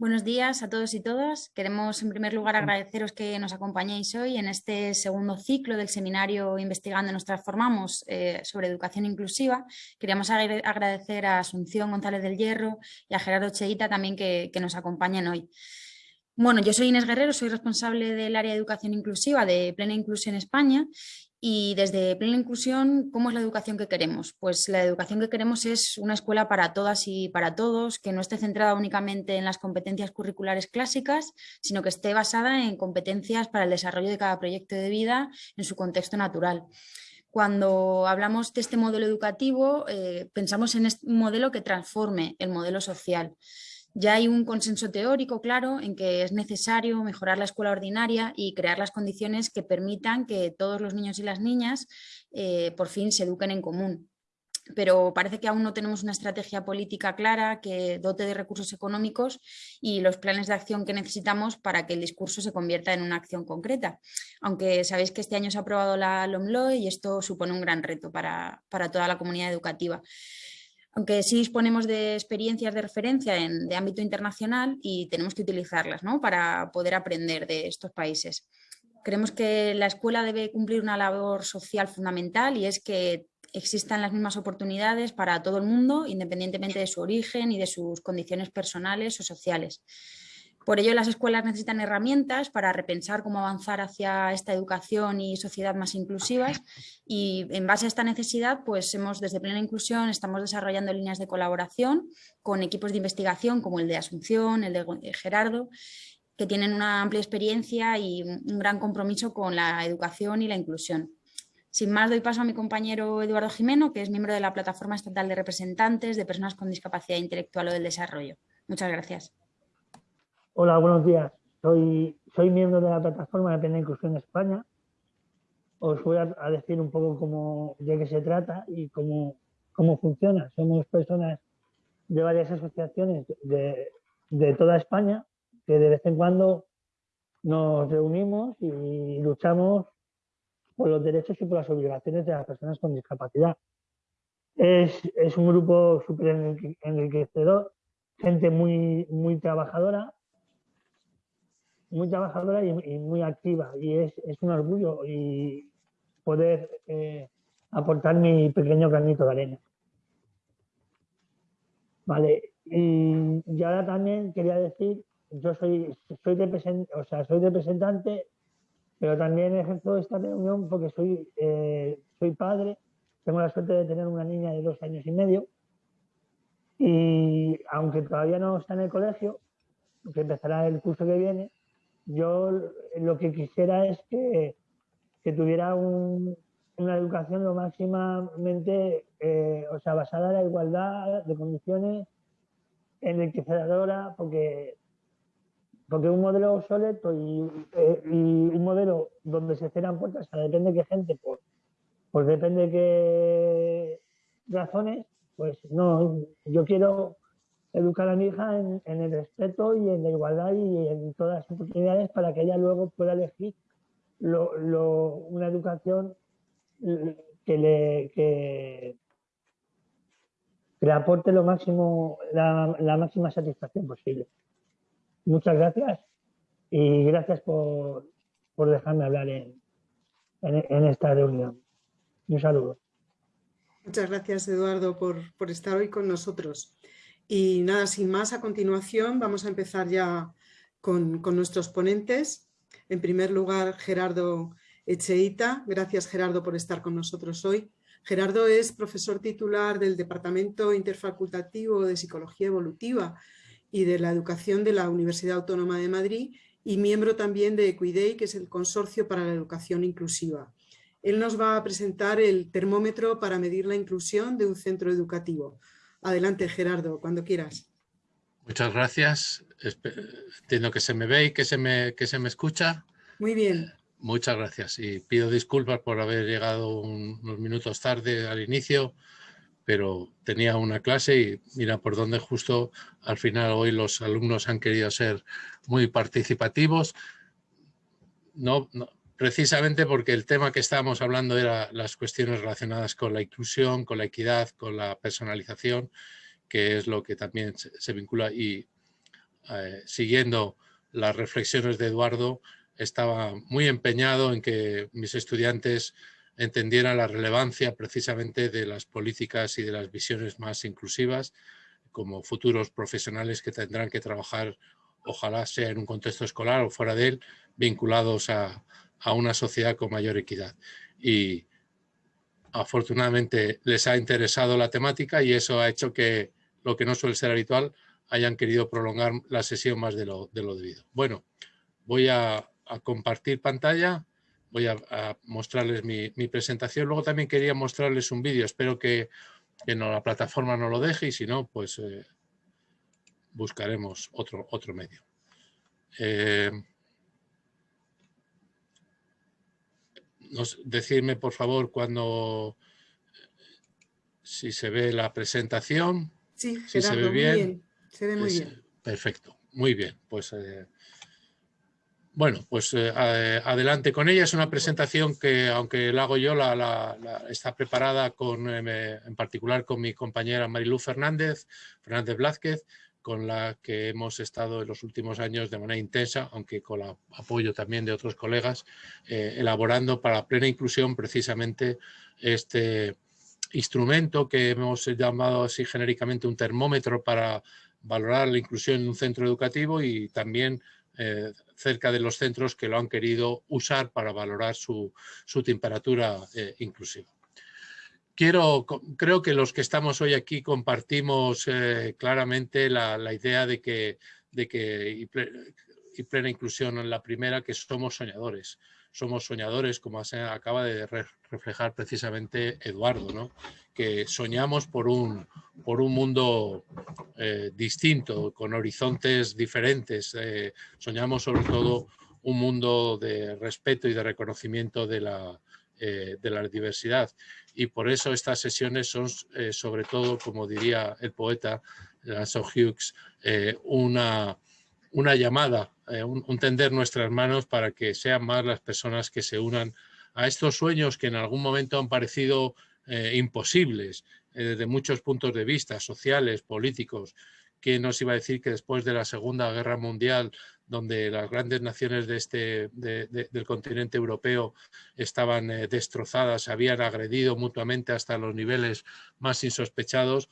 Buenos días a todos y todas. Queremos en primer lugar agradeceros que nos acompañéis hoy en este segundo ciclo del seminario Investigando nos transformamos eh, sobre educación inclusiva. Queríamos agradecer a Asunción González del Hierro y a Gerardo Cheita también que, que nos acompañan hoy. Bueno, yo soy Inés Guerrero, soy responsable del área de educación inclusiva de Plena Inclusión España y desde Plena Inclusión, ¿cómo es la educación que queremos? Pues la educación que queremos es una escuela para todas y para todos, que no esté centrada únicamente en las competencias curriculares clásicas, sino que esté basada en competencias para el desarrollo de cada proyecto de vida en su contexto natural. Cuando hablamos de este modelo educativo, eh, pensamos en un modelo que transforme el modelo social. Ya hay un consenso teórico claro en que es necesario mejorar la escuela ordinaria y crear las condiciones que permitan que todos los niños y las niñas eh, por fin se eduquen en común. Pero parece que aún no tenemos una estrategia política clara que dote de recursos económicos y los planes de acción que necesitamos para que el discurso se convierta en una acción concreta. Aunque sabéis que este año se ha aprobado la LOMLOE y esto supone un gran reto para, para toda la comunidad educativa aunque sí disponemos de experiencias de referencia en, de ámbito internacional y tenemos que utilizarlas ¿no? para poder aprender de estos países. Creemos que la escuela debe cumplir una labor social fundamental y es que existan las mismas oportunidades para todo el mundo, independientemente de su origen y de sus condiciones personales o sociales. Por ello, las escuelas necesitan herramientas para repensar cómo avanzar hacia esta educación y sociedad más inclusivas y en base a esta necesidad, pues hemos desde Plena Inclusión estamos desarrollando líneas de colaboración con equipos de investigación como el de Asunción, el de Gerardo, que tienen una amplia experiencia y un gran compromiso con la educación y la inclusión. Sin más, doy paso a mi compañero Eduardo Jimeno, que es miembro de la Plataforma Estatal de Representantes de Personas con Discapacidad Intelectual o del Desarrollo. Muchas gracias. Hola, buenos días. Soy, miembro de la plataforma de Plena Inclusión España. Os voy a, decir un poco cómo, de qué se trata y cómo, funciona. Somos personas de varias asociaciones de, toda España que de vez en cuando nos reunimos y luchamos por los derechos y por las obligaciones de las personas con discapacidad. Es, un grupo súper enriquecedor, gente muy trabajadora muy trabajadora y, muy activa y es, un orgullo y poder eh, aportar mi pequeño granito de arena. Vale, y, ahora también quería decir, yo soy, soy, o sea, soy representante, pero también ejerzo esta reunión porque soy, eh, soy padre, tengo la suerte de tener una niña de dos años y medio y aunque todavía no está en el colegio, que empezará el curso que viene, yo lo que quisiera es que, tuviera una educación lo máximamente, eh, o sea, basada en la igualdad de condiciones, enriquecedora, porque, porque un modelo obsoleto eh, y, un modelo donde se cierran puertas, o sea, depende de qué gente, pues, pues depende de qué razones, pues no, yo quiero educar a mi hija en, el respeto y en la igualdad y en todas las oportunidades para que ella luego pueda elegir una educación que le, que, le aporte lo máximo, la, máxima satisfacción posible. Muchas gracias y gracias por, dejarme hablar en, en, esta reunión. Un saludo. Muchas gracias, Eduardo, por, por estar hoy con nosotros. Y nada, sin más, a continuación vamos a empezar ya con, nuestros ponentes. En primer lugar, Gerardo Echeita. Gracias, Gerardo, por estar con nosotros hoy. Gerardo es profesor titular del Departamento Interfacultativo de Psicología Evolutiva y de la Educación de la Universidad Autónoma de Madrid y miembro también de Equidei, que es el Consorcio para la Educación Inclusiva. Él nos va a presentar el termómetro para medir la inclusión de un centro educativo. Adelante, Gerardo, cuando quieras. Muchas gracias. Entiendo que se me ve y que se me, que se me escucha. Muy bien. Eh, muchas gracias y pido disculpas por haber llegado unos minutos tarde al inicio, pero tenía una clase y mira por dónde justo al final hoy los alumnos han querido ser muy participativos. No, no, precisamente porque el tema que estábamos hablando era las cuestiones relacionadas con la inclusión, con la equidad, con la personalización, que es lo que también se, vincula. Y eh, siguiendo las reflexiones de Eduardo, estaba muy empeñado en que mis estudiantes entendieran la relevancia precisamente de las políticas y de las visiones más inclusivas como futuros profesionales que tendrán que trabajar, ojalá sea en un contexto escolar o fuera de él, vinculados a, a una sociedad con mayor equidad. Y afortunadamente les ha interesado la temática y eso ha hecho que lo que no suele ser habitual hayan querido prolongar la sesión más de lo, de lo debido. Bueno, voy a, compartir pantalla, voy a, mostrarles mi, presentación. Luego también quería mostrarles un vídeo, espero que, no, la plataforma no lo deje y si no, pues eh, buscaremos otro, otro medio. Eh, decirme por favor cuando si se ve la presentación. Sí, si se ve bien. Se ve muy bien. Perfecto, muy bien. Pues eh, bueno, pues eh, adelante con ella. Es una presentación que, aunque la hago yo, la, está preparada con, eh, en particular con mi compañera Marilú Fernández, Fernández Blázquez, con la que hemos estado en los últimos años de manera intensa, aunque con el apoyo también de otros colegas, elaborando para plena inclusión precisamente este instrumento que hemos llamado así genéricamente un termómetro para valorar la inclusión en un centro educativo y también eh, cerca de los centros que lo han querido usar para valorar su, temperatura eh, inclusiva. Quiero, creo que los que estamos hoy aquí compartimos eh, claramente la, idea de que, de que y, plena inclusión en la primera, que somos soñadores somos soñadores, como acaba de reflejar precisamente Eduardo, ¿no? que soñamos por un, por un mundo eh, distinto, con horizontes diferentes. Eh, soñamos sobre todo un mundo de respeto y de reconocimiento de la, eh, de la diversidad. Y por eso estas sesiones son sobre todo, como diría el poeta Lanson Hughes, una, una llamada, un, tender nuestras manos para que sean más las personas que se unan a estos sueños que en algún momento han parecido eh, imposibles eh, desde muchos puntos de vista, sociales, políticos. ¿Quién nos iba a decir que después de la Segunda Guerra Mundial, donde las grandes naciones de este, del continente europeo estaban eh, destrozadas, habían agredido mutuamente hasta los niveles más insospechados,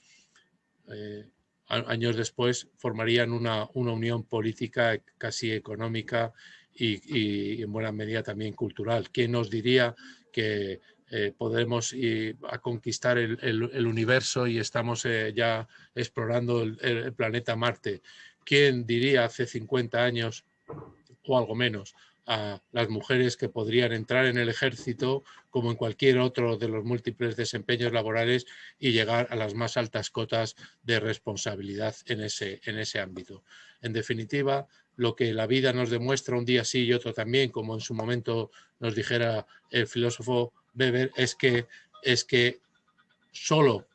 años después formarían una, una, unión política casi económica y, en buena medida también cultural. ¿Quién nos diría que eh, podemos ir a conquistar el, universo y estamos eh, ya explorando el, planeta Marte. ¿Quién diría hace 50 años o algo menos a las mujeres que podrían entrar en el ejército como en cualquier otro de los múltiples desempeños laborales y llegar a las más altas cotas de responsabilidad en ese, en ese ámbito? En definitiva, lo que la vida nos demuestra un día sí y otro también, como en su momento nos dijera el filósofo Weber es que, es que solo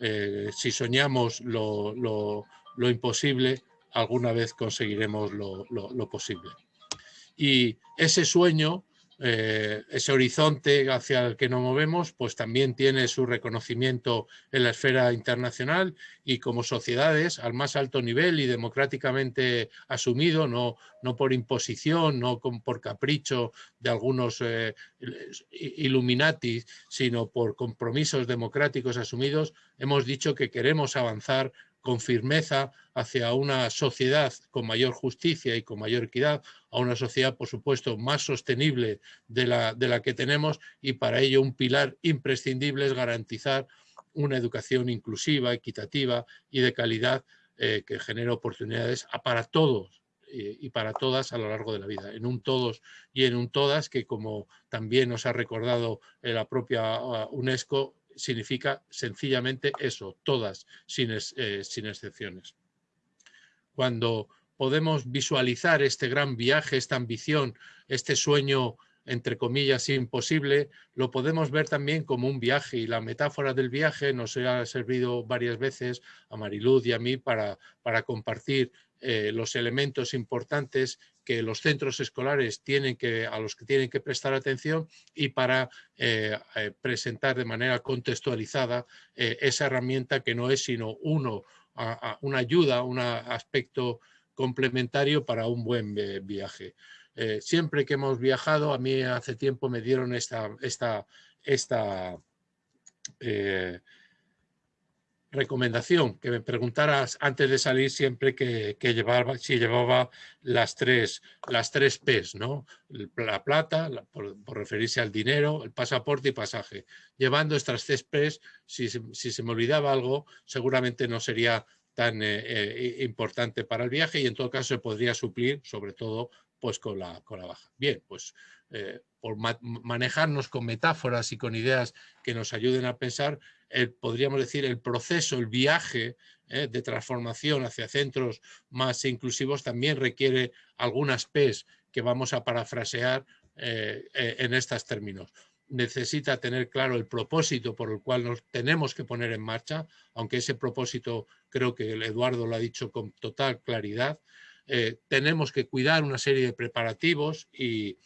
eh, si soñamos lo, imposible, alguna vez conseguiremos lo, posible. Y ese sueño eh, ese horizonte hacia el que nos movemos, pues también tiene su reconocimiento en la esfera internacional y como sociedades al más alto nivel y democráticamente asumido, no, no por imposición, no por capricho de algunos eh, Illuminati, sino por compromisos democráticos asumidos, hemos dicho que queremos avanzar con firmeza hacia una sociedad con mayor justicia y con mayor equidad, a una sociedad, por supuesto, más sostenible de la, de la que tenemos y para ello un pilar imprescindible es garantizar una educación inclusiva, equitativa y de calidad eh, que genere oportunidades para todos eh, y para todas a lo largo de la vida, en un todos y en un todas que como también nos ha recordado la propia uh, UNESCO, significa sencillamente eso, todas, sin, eh, sin excepciones. Cuando podemos visualizar este gran viaje, esta ambición, este sueño entre comillas imposible, lo podemos ver también como un viaje y la metáfora del viaje nos ha servido varias veces a Mariluz y a mí para, para compartir eh, los elementos importantes que los centros escolares tienen que, a los que tienen que prestar atención y para eh, eh, presentar de manera contextualizada esa herramienta que no es sino uno, una ayuda, un aspecto complementario para un buen viaje. siempre que hemos viajado, a mí hace tiempo me dieron esta, esta, esta recomendación, que me preguntaras antes de salir siempre que, llevaba, si llevaba las tres, las tres P's, ¿no? La plata, por, referirse al dinero, el pasaporte y pasaje. Llevando estas tres P's, si, se me olvidaba algo, seguramente no sería tan eh, eh, importante para el viaje y en todo caso se podría suplir, sobre todo, pues con la, con la baja. Bien, pues eh, por manejarnos con metáforas y con ideas que nos ayuden a pensar, podríamos decir, el proceso, el viaje eh, de transformación hacia centros más inclusivos también requiere algunas P's que vamos a parafrasear eh, en estos términos. Necesita tener claro el propósito por el cual nos tenemos que poner en marcha, aunque ese propósito creo que Eduardo lo ha dicho con total claridad. Tenemos que cuidar una serie de preparativos y,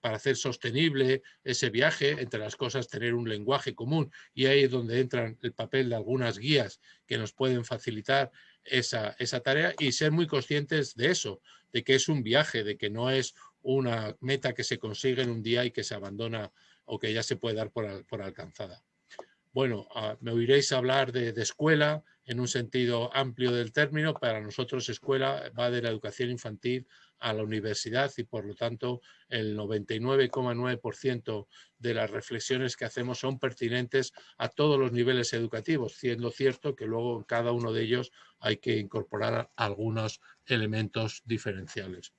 para hacer sostenible ese viaje, entre las cosas tener un lenguaje común y ahí es donde entra el papel de algunas guías que nos pueden facilitar esa, esa tarea y ser muy conscientes de eso, de que es un viaje, de que no es una meta que se consigue en un día y que se abandona o que ya se puede dar por, por alcanzada. Bueno, ah, me oiréis hablar de, de, escuela en un sentido amplio del término. Para nosotros escuela va de la educación infantil a la universidad y por lo tanto el 99,9% de las reflexiones que hacemos son pertinentes a todos los niveles educativos, siendo cierto que luego en cada uno de ellos hay que incorporar algunos elementos diferenciales.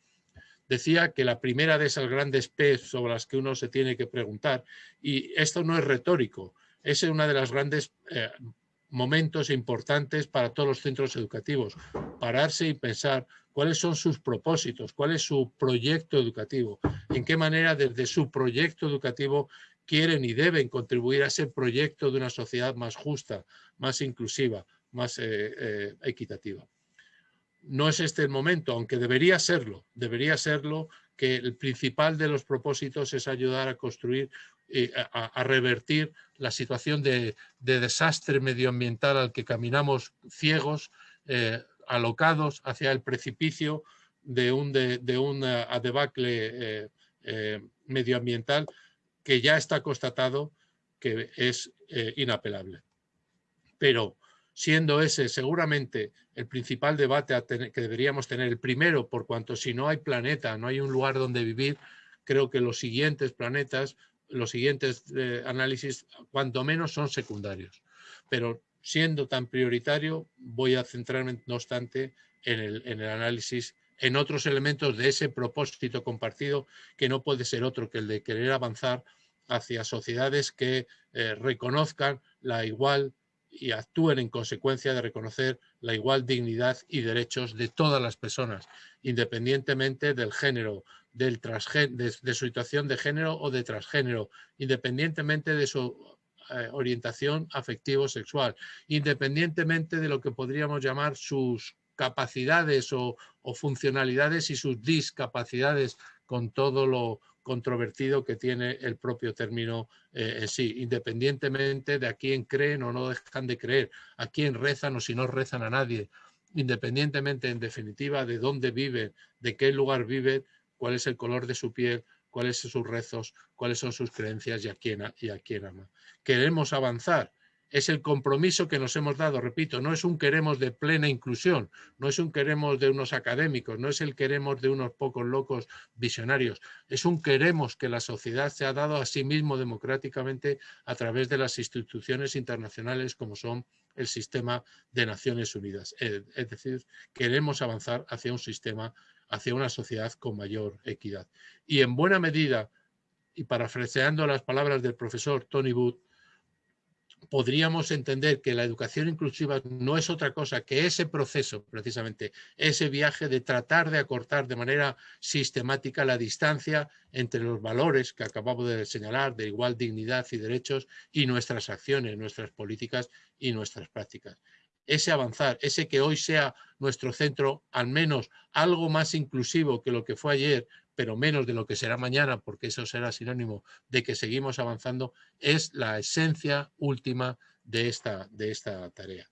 Decía que la primera de esas grandes P sobre las que uno se tiene que preguntar, y esto no es retórico, es una de las grandes eh, momentos importantes para todos los centros educativos, pararse y pensar cuáles son sus propósitos, cuál es su proyecto educativo, en qué manera desde su proyecto educativo quieren y deben contribuir a ese proyecto de una sociedad más justa, más inclusiva, más eh, eh, equitativa. No es este el momento, aunque debería serlo, debería serlo que el principal de los propósitos es ayudar a construir y a, revertir la situación de, desastre medioambiental al que caminamos ciegos, eh, alocados hacia el precipicio de un, de, debacle eh, eh, medioambiental que ya está constatado que es eh, inapelable. Pero siendo ese seguramente el principal debate que deberíamos tener, el primero, por cuanto si no hay planeta, no hay un lugar donde vivir, creo que los siguientes planetas, los siguientes análisis, cuanto menos son secundarios. Pero siendo tan prioritario, voy a centrarme, no obstante, en el, análisis en otros elementos de ese propósito compartido que no puede ser otro que el de querer avanzar hacia sociedades que eh, reconozcan la igual y actúen en consecuencia de reconocer la igual dignidad y derechos de todas las personas, independientemente del género, del de, de su situación de género o de transgénero, independientemente de su eh, orientación afectivo-sexual, independientemente de lo que podríamos llamar sus capacidades o, funcionalidades y sus discapacidades con todo lo controvertido que tiene el propio término eh, en sí, independientemente de a quién creen o no dejan de creer, a quién rezan o si no rezan a nadie, independientemente en definitiva de dónde viven, de qué lugar viven, cuál es el color de su piel, cuáles son sus rezos, cuáles son sus creencias y a quién, y a quién ama. Queremos avanzar, es el compromiso que nos hemos dado, repito, no es un queremos de plena inclusión, no es un queremos de unos académicos, no es el queremos de unos pocos locos visionarios, es un queremos que la sociedad se ha dado a sí mismo democráticamente a través de las instituciones internacionales como son el sistema de Naciones Unidas. Es decir, queremos avanzar hacia un sistema hacia una sociedad con mayor equidad. Y en buena medida, y parafraseando las palabras del profesor Tony Wood, podríamos entender que la educación inclusiva no es otra cosa que ese proceso, precisamente, ese viaje de tratar de acortar de manera sistemática la distancia entre los valores que acabamos de señalar, de igual dignidad y derechos, y nuestras acciones, nuestras políticas y nuestras prácticas. Ese avanzar, ese que hoy sea nuestro centro al menos algo más inclusivo que lo que fue ayer, pero menos de lo que será mañana, porque eso será sinónimo de que seguimos avanzando, es la esencia última de esta, de esta tarea.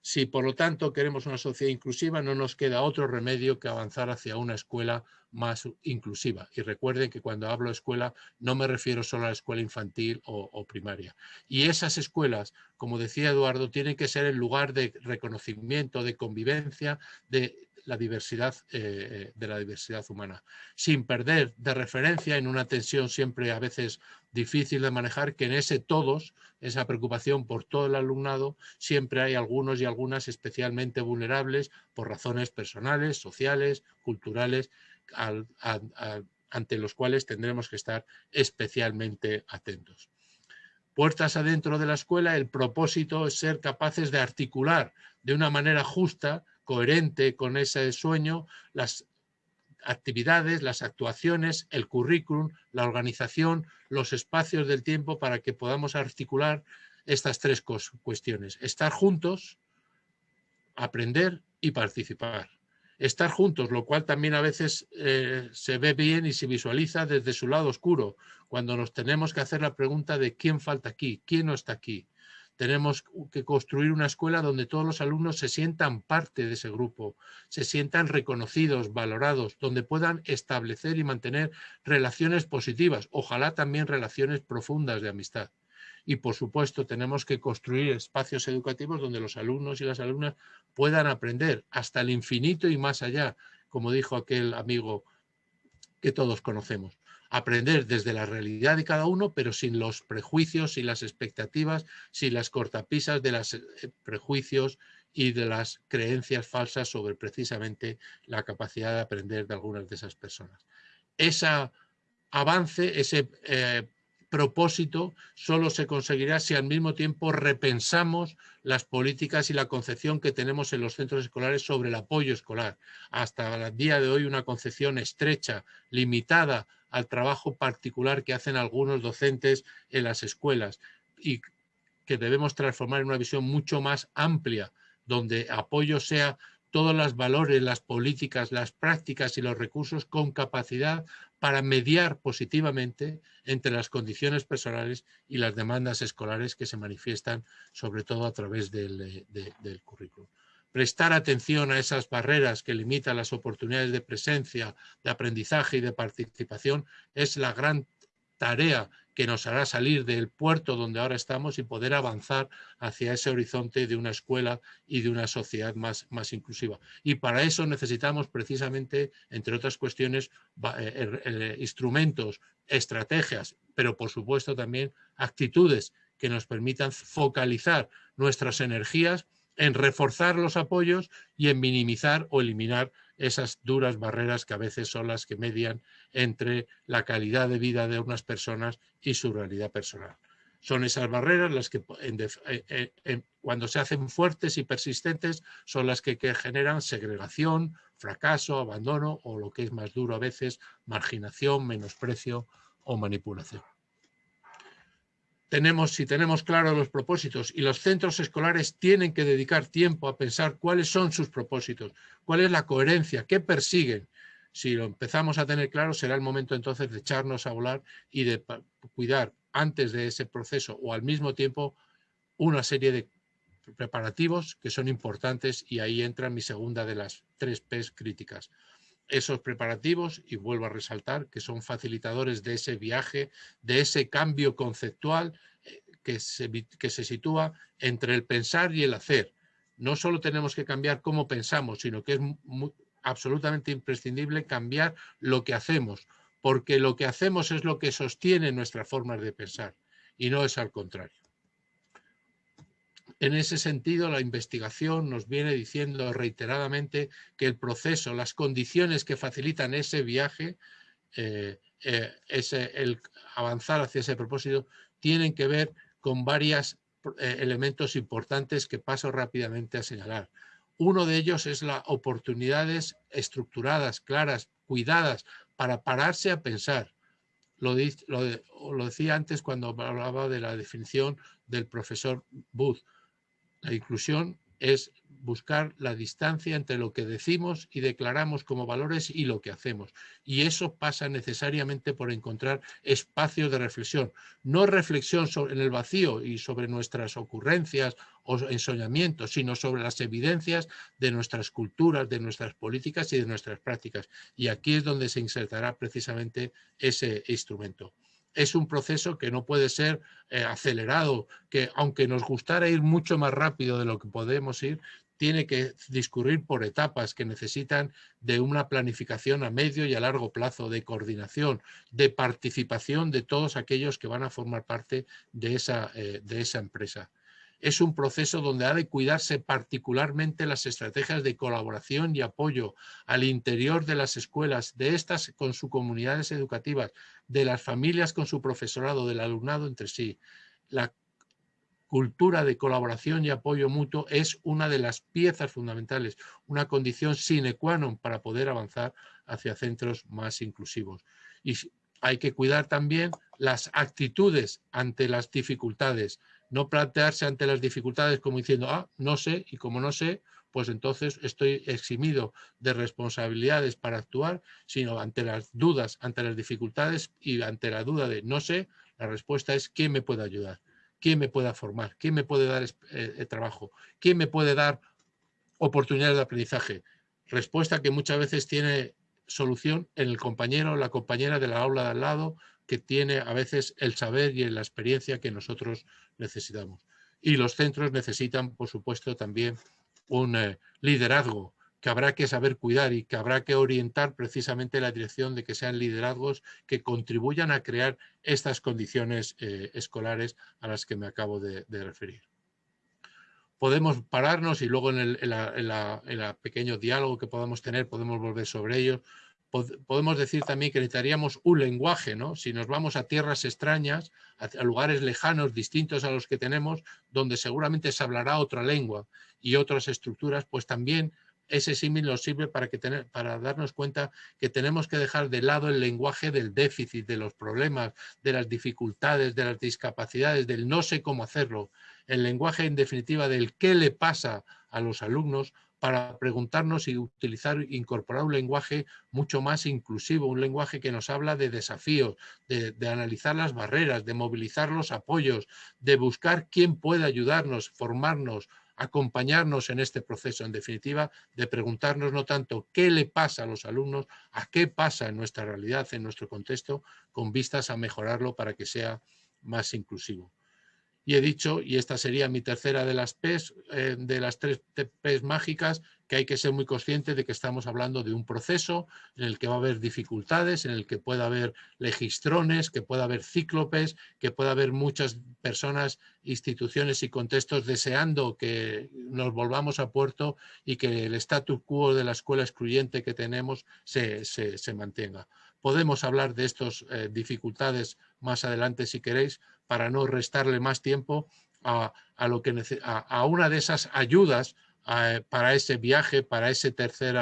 Si por lo tanto queremos una sociedad inclusiva, no nos queda otro remedio que avanzar hacia una escuela más inclusiva. Y recuerden que cuando hablo de escuela no me refiero solo a la escuela infantil o, o, primaria. Y esas escuelas, como decía Eduardo, tienen que ser el lugar de reconocimiento, de convivencia, de la diversidad, eh, de la diversidad humana, sin perder de referencia en una tensión siempre a veces difícil de manejar, que en ese todos, esa preocupación por todo el alumnado, siempre hay algunos y algunas especialmente vulnerables por razones personales, sociales, culturales, ante los cuales tendremos que estar especialmente atentos. Puertas adentro de la escuela, el propósito es ser capaces de articular de una manera justa coherente con ese sueño las actividades, las actuaciones, el currículum, la organización, los espacios del tiempo para que podamos articular estas tres cuestiones. Estar juntos, aprender y participar. Estar juntos, lo cual también a veces eh, se ve bien y se visualiza desde su lado oscuro, cuando nos tenemos que hacer la pregunta de quién falta aquí, quién no está aquí tenemos que construir una escuela donde todos los alumnos se sientan parte de ese grupo, se sientan reconocidos, valorados, donde puedan establecer y mantener relaciones positivas, ojalá también relaciones profundas de amistad. Y por supuesto tenemos que construir espacios educativos donde los alumnos y las alumnas puedan aprender hasta el infinito y más allá, como dijo aquel amigo que todos conocemos aprender desde la realidad de cada uno, pero sin los prejuicios y las expectativas, sin las cortapisas de los eh, prejuicios y de las creencias falsas sobre precisamente la capacidad de aprender de algunas de esas personas. Ese avance, ese eh, propósito solo se conseguirá si al mismo tiempo repensamos las políticas y la concepción que tenemos en los centros escolares sobre el apoyo escolar. Hasta el día de hoy una concepción estrecha, limitada al trabajo particular que hacen algunos docentes en las escuelas y que debemos transformar en una visión mucho más amplia, donde apoyo sea todos los valores, las políticas, las prácticas y los recursos con capacidad para mediar positivamente entre las condiciones personales y las demandas escolares que se manifiestan sobre todo a través del, eh, del currículum. Prestar atención a esas barreras que limitan las oportunidades de presencia, de aprendizaje y de participación es la gran tarea que nos hará salir del puerto donde ahora estamos y poder avanzar hacia ese horizonte de una escuela y de una sociedad más, más inclusiva. Y para eso necesitamos precisamente, entre otras cuestiones, eh, eh, instrumentos, estrategias, pero por supuesto también actitudes que nos permitan focalizar nuestras energías en reforzar los apoyos y en minimizar o eliminar esas duras barreras que a veces son las que median entre la calidad de vida de unas personas y su realidad personal. Son esas barreras las que eh, eh, cuando se hacen fuertes y persistentes son las que, que generan segregación, fracaso, abandono o lo que es más duro a veces, marginación, menosprecio o manipulación tenemos, si tenemos claros los propósitos y los centros escolares tienen que dedicar tiempo a pensar cuáles son sus propósitos, cuál es la coherencia, qué persiguen. Si lo empezamos a tener claro, será el momento entonces de echarnos a volar y de cuidar antes de ese proceso o al mismo tiempo una serie de preparativos que son importantes y ahí entra mi segunda de las tres P's críticas esos preparativos, y vuelvo a resaltar, que son facilitadores de ese viaje, de ese cambio conceptual eh, que se, que se sitúa entre el pensar y el hacer. No solo tenemos que cambiar cómo pensamos, sino que es absolutamente imprescindible cambiar lo que hacemos, porque lo que hacemos es lo que sostiene nuestras formas de pensar, y no es al contrario. En ese sentido, la investigación nos viene diciendo reiteradamente que el proceso, las condiciones que facilitan ese viaje, eh, eh, el avanzar hacia ese propósito, tienen que ver con varios eh, elementos importantes que paso rápidamente a señalar. Uno de ellos es las oportunidades estructuradas, claras, cuidadas, para pararse a pensar. Lo, lo decía antes cuando hablaba de la definición del profesor Booth la inclusión es buscar la distancia entre lo que decimos y declaramos como valores y lo que hacemos. Y eso pasa necesariamente por encontrar espacios de reflexión. No reflexión en el vacío y sobre nuestras ocurrencias o ensoñamientos, sino sobre las evidencias de nuestras culturas, de nuestras políticas y de nuestras prácticas. Y aquí es donde se insertará precisamente ese instrumento es un proceso que no puede ser eh, acelerado, que aunque nos gustara ir mucho más rápido de lo que podemos ir, tiene que discurrir por etapas que necesitan de una planificación a medio y a largo plazo, de coordinación, de participación de todos aquellos que van a formar parte de esa, eh, de esa empresa es un proceso donde ha de cuidarse particularmente las estrategias de colaboración y apoyo al interior de las escuelas, de estas con sus comunidades educativas, de las familias con su profesorado, del alumnado entre sí. La cultura de colaboración y apoyo mutuo es una de las piezas fundamentales, una condición sine qua non para poder avanzar hacia centros más inclusivos. Y hay que cuidar también las actitudes ante las dificultades, no plantearse ante las dificultades como diciendo, ah, no sé, y como no sé, pues entonces estoy eximido de responsabilidades para actuar, sino ante las dudas, ante las dificultades y ante la duda de no sé, la respuesta es ¿quién me puede ayudar? ¿Quién me puede formar? ¿Quién me puede dar eh, trabajo? ¿Quién me puede dar oportunidades de aprendizaje? Respuesta que muchas veces tiene solución en el compañero o la compañera de la aula de al lado que tiene a veces el saber y la experiencia que nosotros necesitamos. Y los centros necesitan, por supuesto, también un eh, liderazgo que habrá que saber cuidar y que habrá que orientar precisamente la dirección de que sean liderazgos que contribuyan a crear estas condiciones eh, escolares a las que me acabo de, referir. Podemos pararnos y luego en el pequeño diálogo que podamos tener podemos volver sobre podemos decir también que necesitaríamos un lenguaje, ¿no? Si nos vamos a tierras extrañas, a, lugares lejanos, distintos a los que tenemos, donde seguramente se hablará otra lengua y otras estructuras, pues también ese símil nos sirve para, que tener, para darnos cuenta que tenemos que dejar de lado el lenguaje del déficit, de los problemas, de las dificultades, de las discapacidades, del no sé cómo hacerlo. El lenguaje, en definitiva, del qué le pasa a los alumnos para preguntarnos y utilizar, incorporar un lenguaje mucho más inclusivo, un lenguaje que nos habla de desafíos, de, analizar las barreras, de movilizar los apoyos, de buscar quién puede ayudarnos, formarnos, acompañarnos en este proceso, en definitiva, de preguntarnos no tanto qué le pasa a los alumnos, a qué pasa en nuestra realidad, en nuestro contexto, con vistas a mejorarlo para que sea más inclusivo. Y he dicho, y esta sería mi tercera de las P's, eh, de las tres P's mágicas, que hay que ser muy conscientes de que estamos hablando de un proceso en el que va a haber dificultades, en el que pueda haber legistrones, que pueda haber cíclopes, que pueda haber muchas personas, instituciones y contextos deseando que nos volvamos a puerto y que el status quo de la escuela excluyente que tenemos se, mantenga. Podemos hablar de estas eh, dificultades más adelante si queréis, para no restarle más tiempo a, lo que, a, una de esas ayudas para ese viaje, para ese tercer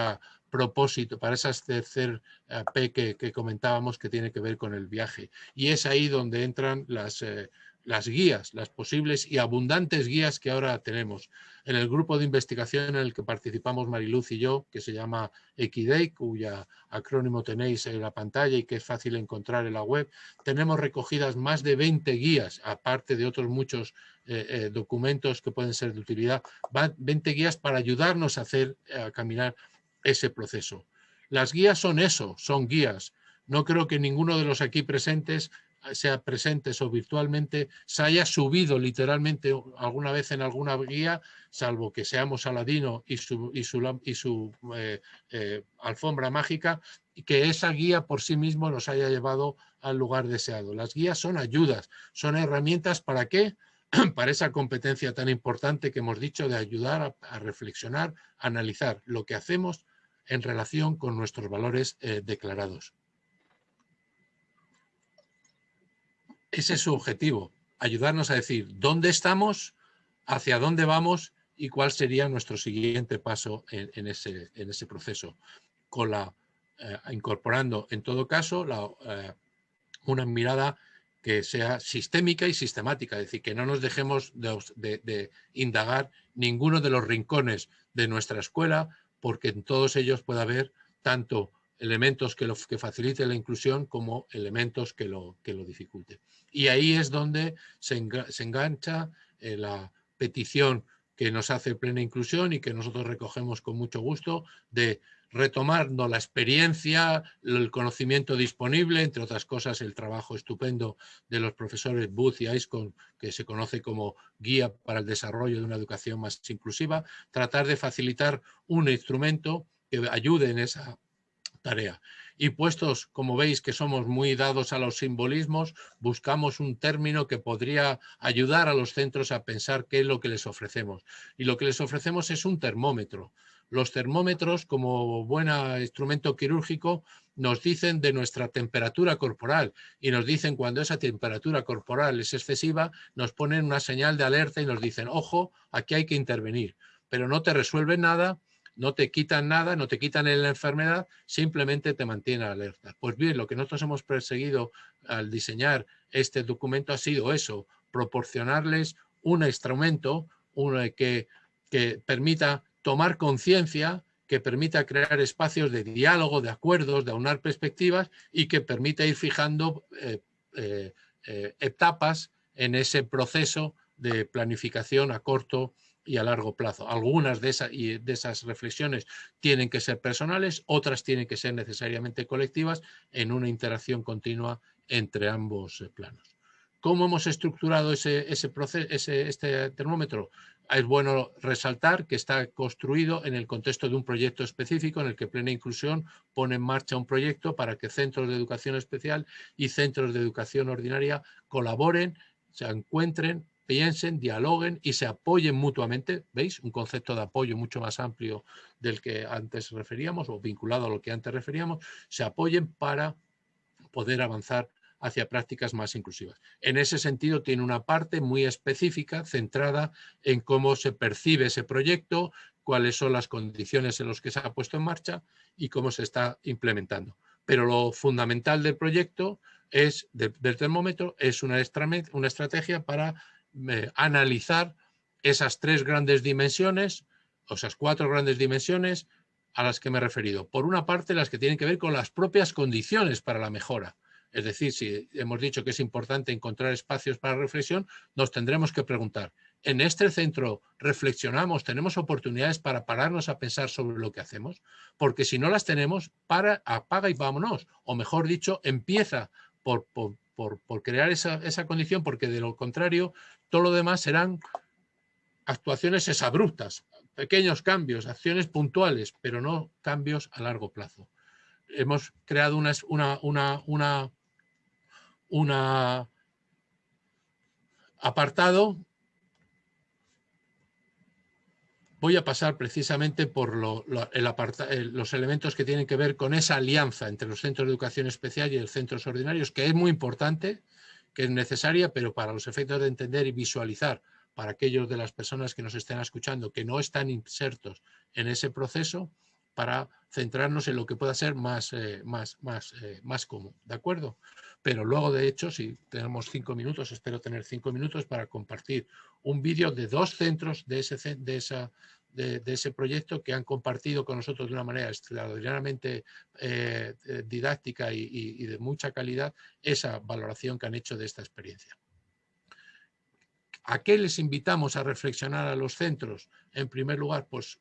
propósito, para ese tercer eh, P que, comentábamos que tiene que ver con el viaje. Y es ahí donde entran las, eh, las guías, las posibles y abundantes guías que ahora tenemos. En el grupo de investigación en el que participamos Mariluz y yo, que se llama Equidei, cuya acrónimo tenéis en la pantalla y que es fácil encontrar en la web, tenemos recogidas más de 20 guías, aparte de otros muchos eh, eh, documentos que pueden ser de utilidad, 20 guías para ayudarnos a hacer, a caminar ese proceso. Las guías son eso, son guías. No creo que ninguno de los aquí presentes sea presentes o virtualmente, se haya subido literalmente alguna vez en alguna guía, salvo que seamos Aladino y su, y su, y su eh, eh, alfombra mágica, y que esa guía por sí mismo nos haya llevado al lugar deseado. Las guías son ayudas, son herramientas para qué? para esa competencia tan importante que hemos dicho de ayudar a, reflexionar, a analizar lo que hacemos en relación con nuestros valores eh, declarados. Ese es su objetivo, ayudarnos a decir dónde estamos, hacia dónde vamos y cuál sería nuestro siguiente paso en, ese, en ese, proceso, con la, eh, incorporando en todo caso la, eh, una mirada que sea sistémica y sistemática, es decir, que no nos dejemos de, indagar ninguno de los rincones de nuestra escuela, porque en todos ellos puede haber tanto elementos que, lo, que faciliten la inclusión como elementos que lo, que lo dificulten. Y ahí es donde se, engancha eh, la petición que nos hace plena inclusión y que nosotros recogemos con mucho gusto de retomando la experiencia, el conocimiento disponible, entre otras cosas el trabajo estupendo de los profesores Booth y Aiscon, que se conoce como guía para el desarrollo de una educación más inclusiva, tratar de facilitar un instrumento que ayude en esa tarea. Y puestos, como veis, que somos muy dados a los simbolismos, buscamos un término que podría ayudar a los centros a pensar qué es lo que les ofrecemos. Y lo que les ofrecemos es un termómetro. Los termómetros, como buen instrumento quirúrgico, nos dicen de nuestra temperatura corporal y nos dicen cuando esa temperatura corporal es excesiva, nos ponen una señal de alerta y nos dicen, ojo, aquí hay que intervenir, pero no te resuelven nada, no te quitan nada, no te quitan la enfermedad, simplemente te mantienen alerta. Pues bien, lo que nosotros hemos perseguido al diseñar este documento ha sido eso, proporcionarles un instrumento que, que permita tomar conciencia, que permita crear espacios de diálogo, de acuerdos, de aunar perspectivas y que permita ir fijando eh, eh, eh, etapas en ese proceso de planificación a corto y a largo plazo. Algunas de, de esas reflexiones tienen que ser personales, otras tienen que ser necesariamente colectivas en una interacción continua entre ambos planos. ¿Cómo hemos estructurado ese, ese proceso, ese, este termómetro? es bueno resaltar que está construido en el contexto de un proyecto específico en el que Plena Inclusión pone en marcha un proyecto para que centros de educación especial y centros de educación ordinaria colaboren, se encuentren, piensen, dialoguen y se apoyen mutuamente. ¿Veis? Un concepto de apoyo mucho más amplio del que antes referíamos o vinculado a lo que antes referíamos. Se apoyen para poder avanzar hacia prácticas más inclusivas. En ese sentido tiene una parte muy específica centrada en cómo se percibe ese proyecto, cuáles son las condiciones en las que se ha puesto en marcha y cómo se está implementando. Pero lo fundamental del proyecto es, del termómetro es una, estrategia para analizar esas tres grandes dimensiones, o esas cuatro grandes dimensiones a las que me he referido. Por una parte, las que tienen que ver con las propias condiciones para la mejora. Es decir, si hemos dicho que es importante encontrar espacios para reflexión, nos tendremos que preguntar, ¿en este centro reflexionamos, tenemos oportunidades para pararnos a pensar sobre lo que hacemos? Porque si no las tenemos, para, apaga y vámonos. O mejor dicho, empieza por, crear esa, esa condición, porque de lo contrario, todo lo demás serán actuaciones abruptas, pequeños cambios, acciones puntuales, pero no cambios a largo plazo. Hemos creado una, una, una, un apartado. Voy a pasar precisamente por los elementos que tienen que ver con esa alianza entre los centros de educación especial y los centros ordinarios, que es muy importante, que es necesaria, pero para los efectos de entender y visualizar para aquellos de las personas que nos estén escuchando que no están insertos en ese proceso, para centrarnos en lo que pueda ser más, eh, más, más, eh, más común. ¿De acuerdo? pero luego de hecho, si tenemos cinco minutos, espero tener cinco minutos para compartir un vídeo de dos centros de ese, de, esa, de, ese proyecto que han compartido con nosotros de una manera extraordinariamente eh, eh, didáctica y, de mucha calidad esa valoración que han hecho de esta experiencia. ¿A qué les invitamos a reflexionar a los centros? En primer lugar, pues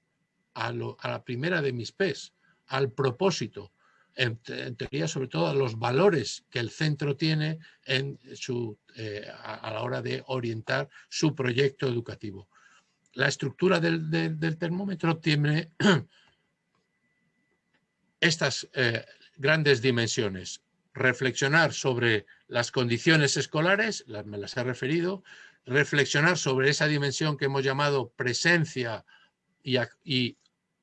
a, la primera de mis PES, al propósito, en, teoría sobre todo a los valores que el centro tiene en su, eh, a, la hora de orientar su proyecto educativo. La estructura del, termómetro tiene estas eh, grandes dimensiones. Reflexionar sobre las condiciones escolares, me las he referido, reflexionar sobre esa dimensión que hemos llamado presencia y, y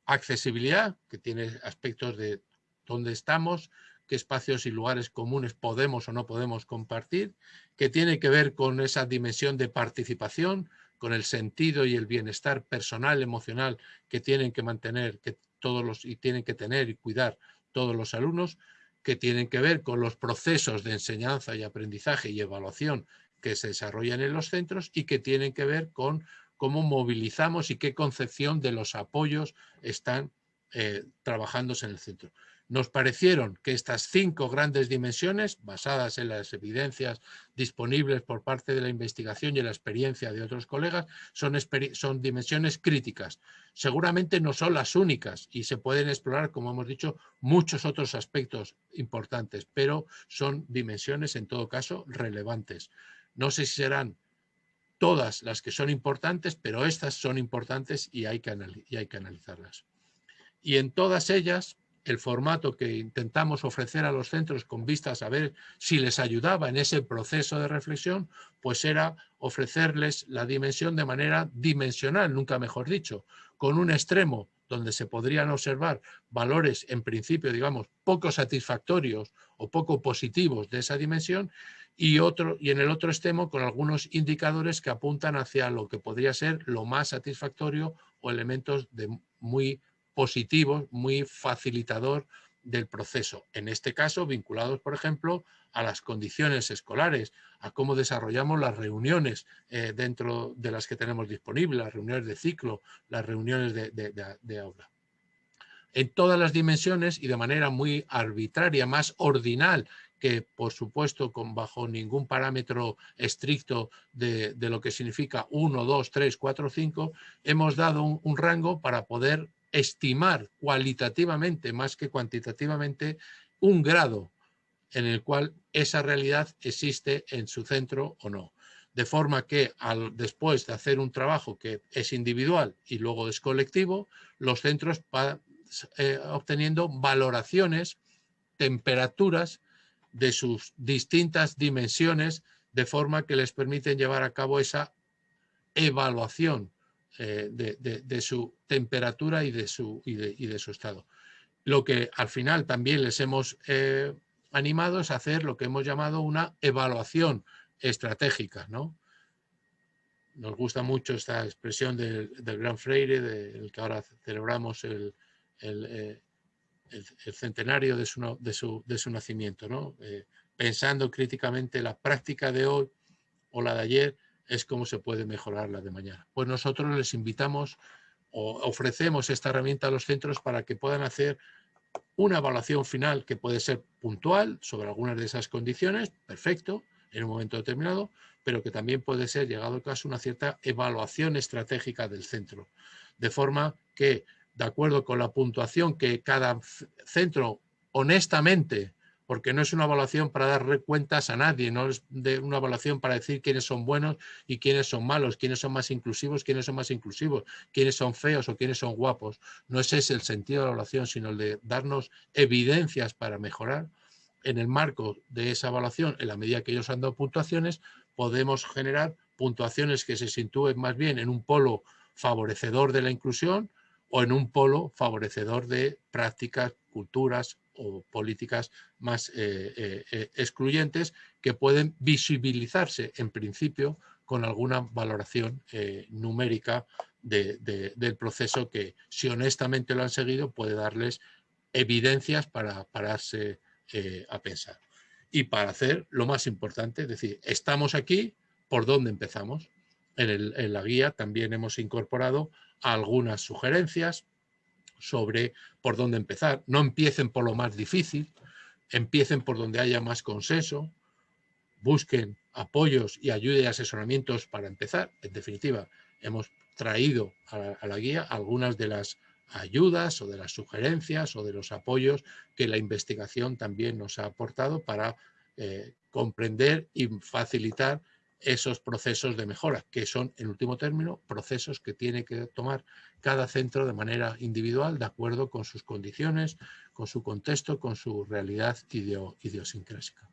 accesibilidad, que tiene aspectos de dónde estamos, qué espacios y lugares comunes podemos o no podemos compartir, que tiene que ver con esa dimensión de participación, con el sentido y el bienestar personal, emocional que tienen que mantener que todos y tienen que tener y cuidar todos los alumnos que tienen que ver con los procesos de enseñanza y aprendizaje y evaluación que se desarrollan en los centros y que tienen que ver con cómo movilizamos y qué concepción de los apoyos están eh, trabajándose en el centro. Nos parecieron que estas cinco grandes dimensiones, basadas en las evidencias disponibles por parte de la investigación y la experiencia de otros colegas, son, son dimensiones críticas. Seguramente no son las únicas y se pueden explorar, como hemos dicho, muchos otros aspectos importantes, pero son dimensiones en todo caso relevantes. No sé si serán todas las que son importantes, pero estas son importantes y hay que, y hay que analizarlas. Y en todas ellas el formato que intentamos ofrecer a los centros con vistas a ver si les ayudaba en ese proceso de reflexión, pues era ofrecerles la dimensión de manera dimensional, nunca mejor dicho, con un extremo donde se podrían observar valores en principio, digamos, poco satisfactorios o poco positivos de esa dimensión y, otro, y en el otro extremo con algunos indicadores que apuntan hacia lo que podría ser lo más satisfactorio o elementos de muy positivo, muy facilitador del proceso. En este caso, vinculados, por ejemplo, a las condiciones escolares, a cómo desarrollamos las reuniones eh, dentro de las que tenemos disponibles, las reuniones de ciclo, las reuniones de, de, aula. En todas las dimensiones y de manera muy arbitraria, más ordinal que por supuesto con bajo ningún parámetro estricto de, lo que significa 1, 2, 3, 4, 5, hemos dado un rango para poder estimar cualitativamente más que cuantitativamente un grado en el cual esa realidad existe en su centro o no. De forma que al, después de hacer un trabajo que es individual y luego es colectivo, los centros van eh, obteniendo valoraciones, temperaturas de sus distintas dimensiones de forma que les permiten llevar a cabo esa evaluación eh, de, su temperatura y de su, y de, su estado. Lo que al final también les hemos eh, animado es hacer lo que hemos llamado una evaluación estratégica. ¿no? Nos gusta mucho esta expresión del, Gran Freire, del que ahora celebramos el, el, eh, centenario de su, de su, de su nacimiento, ¿no? pensando críticamente la práctica de hoy o la de ayer es cómo se puede mejorar la de mañana. Pues nosotros les invitamos o ofrecemos esta herramienta a los centros para que puedan hacer una evaluación final que puede ser puntual sobre algunas de esas condiciones, perfecto, en un momento determinado, pero que también puede ser, llegado el caso, una cierta evaluación estratégica del centro. De forma que, de acuerdo con la puntuación que cada centro honestamente porque no es una evaluación para dar cuentas a nadie, no es una evaluación para decir quiénes son buenos y quiénes son malos, quiénes son más inclusivos, quiénes son más inclusivos, quiénes son feos o quiénes son guapos. No ese es el sentido de la evaluación, sino el de darnos evidencias para mejorar. En el marco de esa evaluación, en la medida que ellos han dado puntuaciones, podemos generar puntuaciones que se sitúen más bien en un polo favorecedor de la inclusión o en un polo favorecedor de prácticas, culturas, o políticas más eh, eh, eh, excluyentes que pueden visibilizarse en principio con alguna valoración numérica del proceso que si honestamente lo han seguido puede darles evidencias para pararse a pensar. Y para hacer lo más importante, es decir, estamos aquí, ¿por dónde empezamos? en la guía también hemos incorporado algunas sugerencias sobre por dónde empezar. No empiecen por lo más difícil, empiecen por donde haya más consenso, busquen apoyos y ayuda y asesoramientos para empezar. En definitiva, hemos traído a la, guía algunas de las ayudas o de las sugerencias o de los apoyos que la investigación también nos ha aportado para eh, comprender y facilitar esos procesos de mejora, que son, en último término, procesos que tiene que tomar cada centro de manera individual, de acuerdo con sus condiciones, con su contexto, con su realidad idiosincrásica.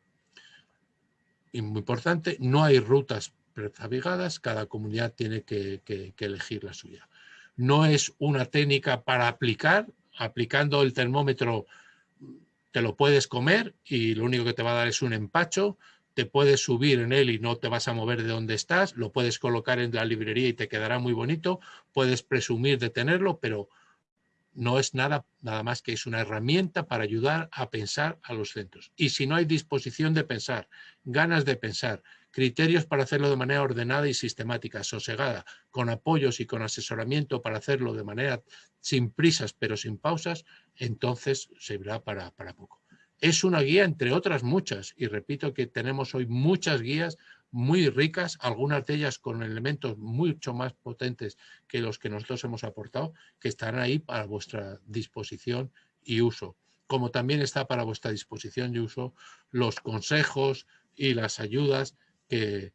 Y muy importante, no hay rutas prefabricadas, cada comunidad tiene que, que elegir la suya. No es una técnica para aplicar, aplicando el termómetro te lo puedes comer y lo único que te va a dar es un empacho, te puedes subir en él y no te vas a mover de donde estás, lo puedes colocar en la librería y te quedará muy bonito, puedes presumir de tenerlo, pero no es nada, nada más que es una herramienta para ayudar a pensar a los centros. Y si no hay disposición de pensar, ganas de pensar, criterios para hacerlo de manera ordenada y sistemática, sosegada, con apoyos y con asesoramiento para hacerlo de manera sin prisas pero sin pausas, entonces servirá para, para poco. Es una guía entre otras muchas, y repito que tenemos hoy muchas guías muy ricas, algunas de ellas con elementos mucho más potentes que los que nosotros hemos aportado, que estarán ahí para vuestra disposición y uso. Como también está para vuestra disposición y uso los consejos y las ayudas que,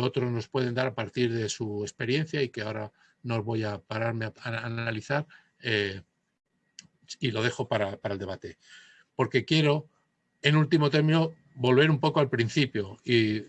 otros nos pueden dar a partir de su experiencia y que ahora no voy a pararme a, analizar eh, y lo dejo para el debate. Porque quiero, en último término, volver un poco al principio y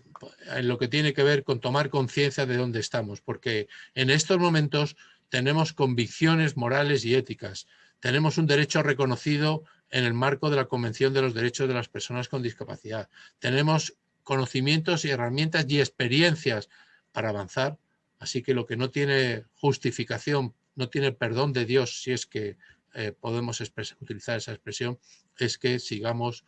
en lo que tiene que ver con tomar conciencia de dónde estamos, porque en estos momentos tenemos convicciones morales y éticas, tenemos un derecho reconocido en el marco de la Convención de los Derechos de las Personas con Discapacidad, tenemos conocimientos y herramientas y experiencias para avanzar, así que lo que no tiene justificación, no tiene perdón de Dios, si es que eh, podemos utilizar esa expresión, es que sigamos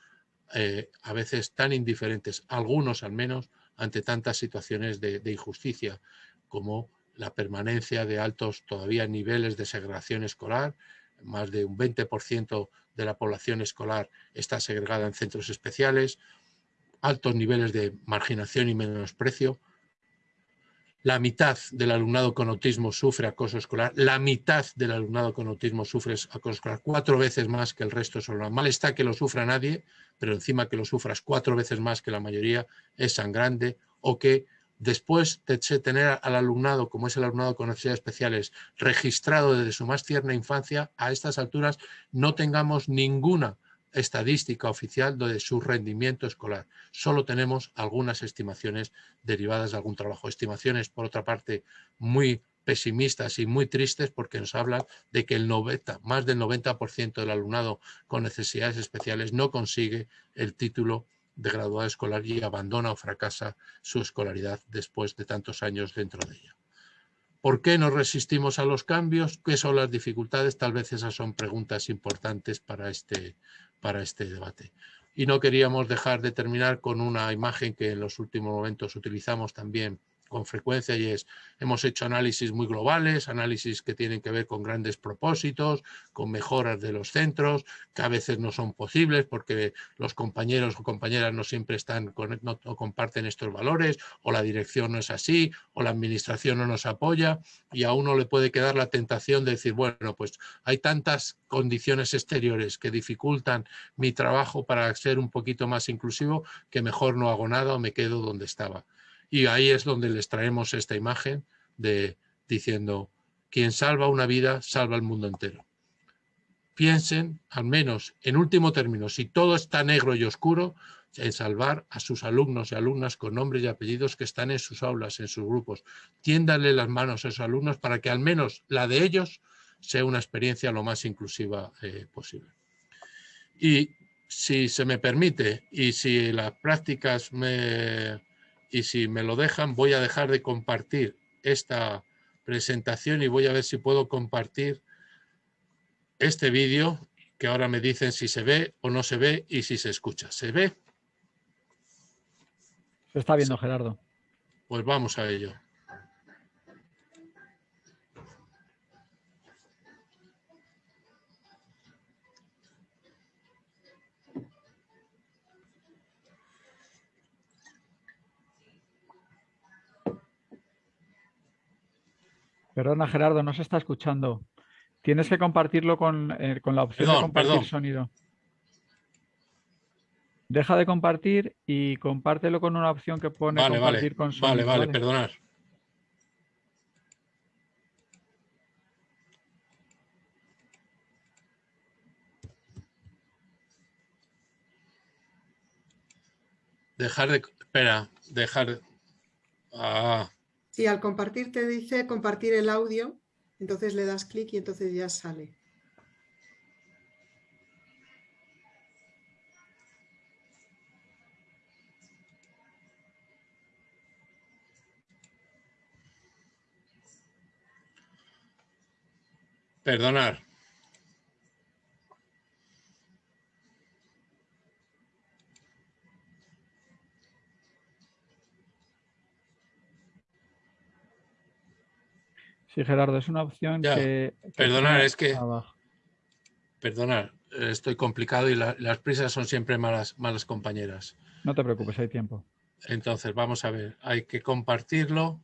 eh, a veces tan indiferentes, algunos al menos, ante tantas situaciones de, injusticia como la permanencia de altos todavía niveles de segregación escolar, más de un 20% de la población escolar está segregada en centros especiales, altos niveles de marginación y menosprecio, la mitad del alumnado con autismo sufre acoso escolar, la mitad del alumnado con autismo sufre acoso escolar, cuatro veces más que el resto solo. Mal está que lo sufra nadie, pero encima que lo sufras cuatro veces más que la mayoría es sangrante, o que después de tener al alumnado, como es el alumnado con necesidades especiales, registrado desde su más tierna infancia, a estas alturas no tengamos ninguna estadística oficial de su rendimiento escolar. Solo tenemos algunas estimaciones derivadas de algún trabajo. Estimaciones, por otra parte, muy pesimistas y muy tristes porque nos hablan de que el 90, más del 90% del alumnado con necesidades especiales no consigue el título de graduado escolar y abandona o fracasa su escolaridad después de tantos años dentro de ella. ¿Por qué nos resistimos a los cambios? ¿Qué son las dificultades? Tal vez esas son preguntas importantes para este, para este debate. Y no queríamos dejar de terminar con una imagen que en los últimos momentos utilizamos también con frecuencia y es, hemos hecho análisis muy globales, análisis que tienen que ver con grandes propósitos, con mejoras de los centros, que a veces no son posibles porque los compañeros o compañeras no siempre están, no, comparten estos valores, o la dirección no es así, o la administración no nos apoya, y a uno le puede quedar la tentación de decir, bueno, pues hay tantas condiciones exteriores que dificultan mi trabajo para ser un poquito más inclusivo, que mejor no hago nada o me quedo donde estaba. Y ahí es donde les traemos esta imagen de diciendo, quien salva una vida, salva el mundo entero. Piensen, al menos en último término, si todo está negro y oscuro, en salvar a sus alumnos y alumnas con nombres y apellidos que están en sus aulas, en sus grupos. Tiéndanle las manos a esos alumnos para que al menos la de ellos sea una experiencia lo más inclusiva eh, posible. Y si se me permite y si las prácticas me, y si me lo dejan voy a dejar de compartir esta presentación y voy a ver si puedo compartir este vídeo que ahora me dicen si se ve o no se ve y si se escucha. ¿Se ve? Se está viendo, Gerardo. Pues vamos a ello. Perdona, Gerardo, no se está escuchando. Tienes que compartirlo con, eh, la opción de compartir sonido. Deja de compartir y compártelo con una opción que pone compartir con sonido. Vale, vale, perdonar. Dejar de... Espera, dejar... Ah, Sí, al compartir te dice compartir el audio, entonces le das clic y entonces ya sale. Perdonar. Sí, Gerardo, es una opción que, Perdonar, es que... Perdonar, estoy complicado y las prisas son siempre malas, malas compañeras. No te preocupes, hay tiempo. Entonces, vamos a ver, hay que compartirlo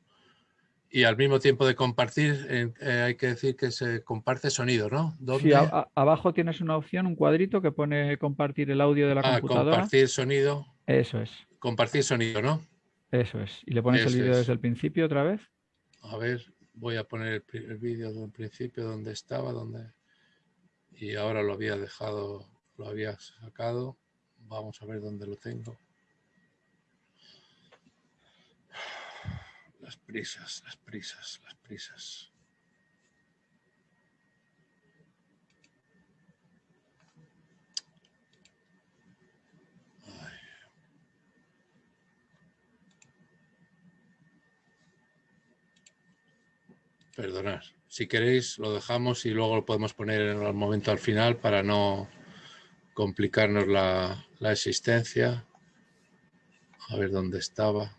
y al mismo tiempo de compartir eh, hay que decir que se comparte sonido, ¿no? Sí, abajo tienes una opción, un cuadrito que pone compartir el audio de la ah, computadora. compartir sonido. Eso es. Compartir sonido, ¿no? Eso es. ¿Y le pones el vídeo desde el principio otra vez? A ver, voy a poner el, el vídeo del principio donde estaba, donde y ahora lo había dejado, lo había sacado. Vamos a ver dónde lo tengo. Las prisas, las prisas, las prisas. Perdonad. Si queréis lo dejamos y luego lo podemos poner en el momento al final para no complicarnos la, existencia. A ver dónde estaba.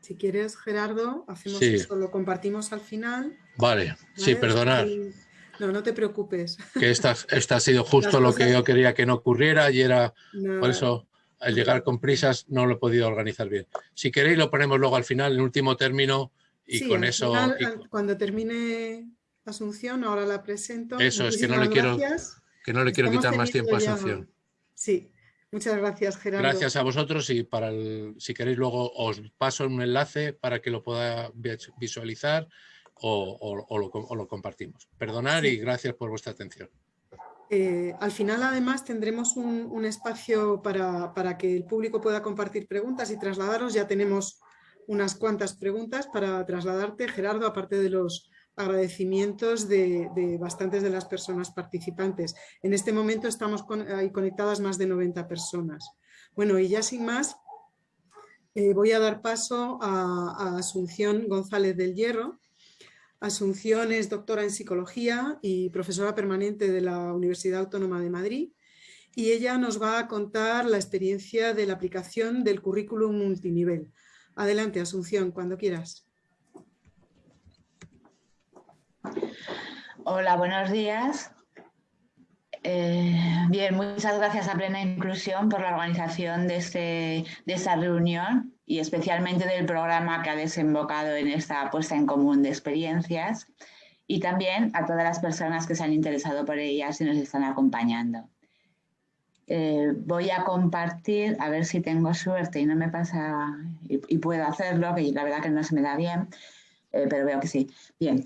Si quieres, Gerardo, hacemos eso, lo compartimos al final. Vale, sí, perdonad. No, no te preocupes. Que esta, esta ha sido justo lo que yo quería que no ocurriera y era, por eso, al llegar con prisas no lo he podido organizar bien. Si queréis lo ponemos luego al final, en último término, y con eso... Cuando termine Asunción, ahora la presento. Eso, es que no le quiero, que no le quiero quitar más tiempo a Asunción. Sí, muchas gracias Gerardo. Gracias a vosotros y para si queréis luego os paso un enlace para que lo pueda visualizar o, lo, compartimos. Perdonar y gracias por vuestra atención. Eh, al final, además, tendremos un, espacio para, para, que el público pueda compartir preguntas y trasladaros. Ya tenemos unas cuantas preguntas para trasladarte, Gerardo, aparte de los agradecimientos de, bastantes de las personas participantes. En este momento estamos ahí conectadas más de 90 personas. Bueno, y ya sin más, eh, voy a dar paso a, Asunción González del Hierro. Asunción es doctora en psicología y profesora permanente de la Universidad Autónoma de Madrid y ella nos va a contar la experiencia de la aplicación del currículum multinivel Adelante, Asunción, cuando quieras. Hola, buenos días. Eh, bien, muchas gracias a Plena Inclusión por la organización de, este, de esta reunión y especialmente del programa que ha desembocado en esta puesta en común de experiencias y también a todas las personas que se han interesado por ellas y nos están acompañando. Eh, voy a compartir, a ver si tengo suerte y no me pasa, y, puedo hacerlo, que la verdad que no se me da bien, eh, pero veo que sí. Bien,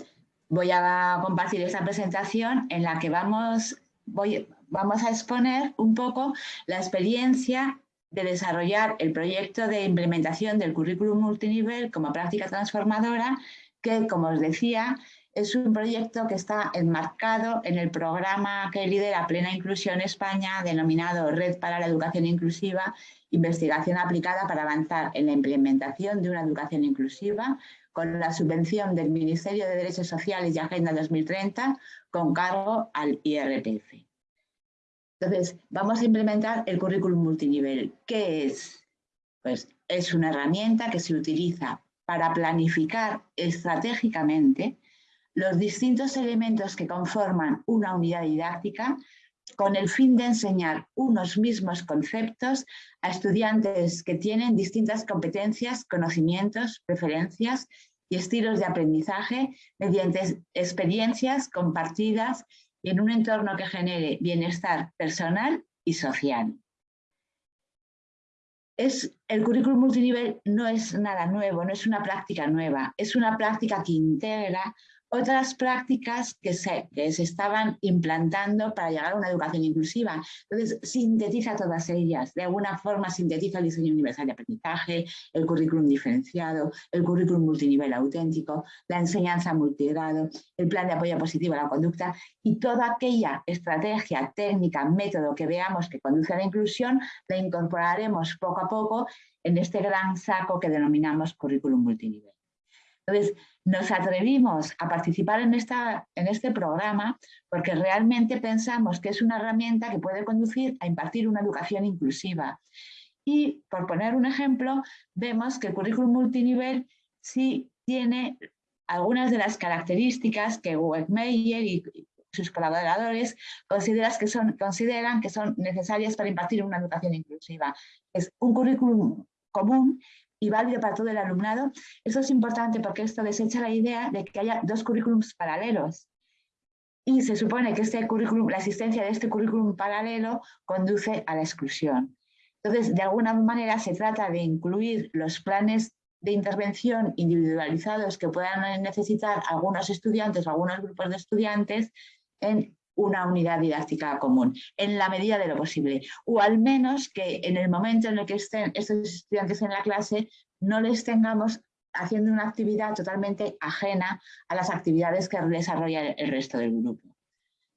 voy a compartir esta presentación en la que vamos, voy, vamos a exponer un poco la experiencia de desarrollar el proyecto de implementación del currículum multinivel como práctica transformadora, que, como os decía, es un proyecto que está enmarcado en el programa que lidera Plena Inclusión España, denominado Red para la Educación Inclusiva, investigación aplicada para avanzar en la implementación de una educación inclusiva, con la subvención del Ministerio de Derechos Sociales y Agenda 2030, con cargo al IRPF. Entonces, vamos a implementar el currículum multinivel. ¿Qué es? Pues es una herramienta que se utiliza para planificar estratégicamente los distintos elementos que conforman una unidad didáctica con el fin de enseñar unos mismos conceptos a estudiantes que tienen distintas competencias, conocimientos, preferencias y estilos de aprendizaje mediante experiencias compartidas y en un entorno que genere bienestar personal y social. Es, el currículum multinivel no es nada nuevo, no es una práctica nueva, es una práctica que integra otras prácticas que se, que se estaban implantando para llegar a una educación inclusiva. Entonces, sintetiza todas ellas. De alguna forma, sintetiza el diseño universal de aprendizaje, el currículum diferenciado, el currículum multinivel auténtico, la enseñanza multigrado, el plan de apoyo positivo a la conducta y toda aquella estrategia, técnica, método que veamos que conduce a la inclusión, la incorporaremos poco a poco en este gran saco que denominamos currículum multinivel. Entonces, nos atrevimos a participar en, esta, en este programa porque realmente pensamos que es una herramienta que puede conducir a impartir una educación inclusiva. Y, por poner un ejemplo, vemos que el currículum multinivel sí tiene algunas de las características que Wegmeyer y sus colaboradores consideran que, son, consideran que son necesarias para impartir una educación inclusiva. Es un currículum común y válido para todo el alumnado. Eso es importante porque esto desecha la idea de que haya dos currículums paralelos. Y se supone que este currículum, la existencia de este currículum paralelo conduce a la exclusión. Entonces, de alguna manera se trata de incluir los planes de intervención individualizados que puedan necesitar algunos estudiantes o algunos grupos de estudiantes en una unidad didáctica común, en la medida de lo posible. O al menos que en el momento en el que estén estos estudiantes en la clase no les tengamos haciendo una actividad totalmente ajena a las actividades que desarrolla el resto del grupo.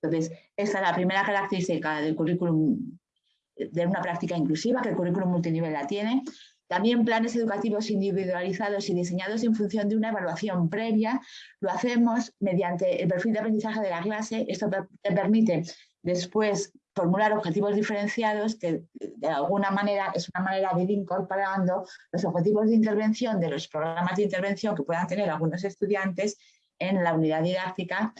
Entonces, esta es la primera característica del currículum, de una práctica inclusiva, que el currículum multinivel la tiene. También planes educativos individualizados y diseñados en función de una evaluación previa. Lo hacemos mediante el perfil de aprendizaje de la clase. Esto te permite después formular objetivos diferenciados que de alguna manera es una manera de ir incorporando los objetivos de intervención de los programas de intervención que puedan tener algunos estudiantes en la unidad didáctica.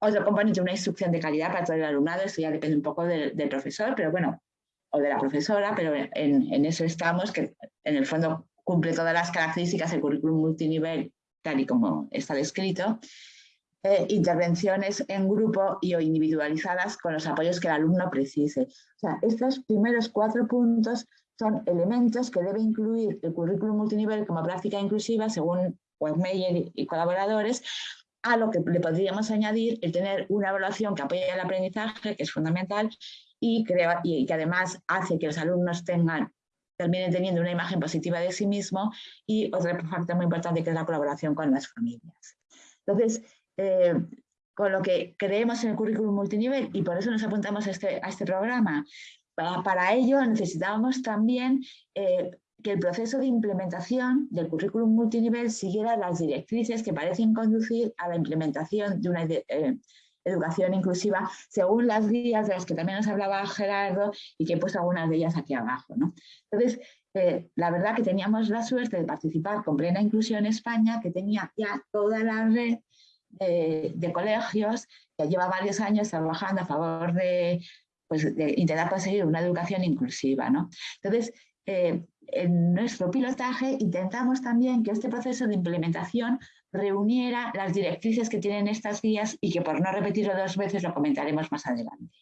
Otro componente, una instrucción de calidad para todo el alumnado, esto ya depende un poco del, del profesor, pero bueno, o de la profesora, pero en, eso estamos, que en el fondo cumple todas las características del currículum multinivel, tal y como está descrito, eh, intervenciones en grupo y o individualizadas con los apoyos que el alumno precise. O sea, estos primeros cuatro puntos son elementos que debe incluir el currículum multinivel como práctica inclusiva, según Webmeyer y colaboradores, a lo que le podríamos añadir el tener una evaluación que apoye el aprendizaje, que es fundamental, y, y que además hace que los alumnos tengan terminen teniendo una imagen positiva de sí mismo y otro factor muy importante que es la colaboración con las familias. Entonces, eh, con lo que creemos en el currículum multinivel y por eso nos apuntamos a este, a este programa, para, ello necesitábamos también eh, que el proceso de implementación del currículum multinivel siguiera las directrices que parecen conducir a la implementación de una eh, educación inclusiva según las guías de las que también nos hablaba Gerardo y que he puesto algunas de ellas aquí abajo. ¿no? Entonces, eh, la verdad que teníamos la suerte de participar con Plena Inclusión España, que tenía ya toda la red de, colegios que lleva varios años trabajando a favor de, pues, intentar conseguir una educación inclusiva. ¿no? Entonces, eh, en nuestro pilotaje intentamos también que este proceso de implementación reuniera las directrices que tienen estas guías y que por no repetirlo dos veces lo comentaremos más adelante.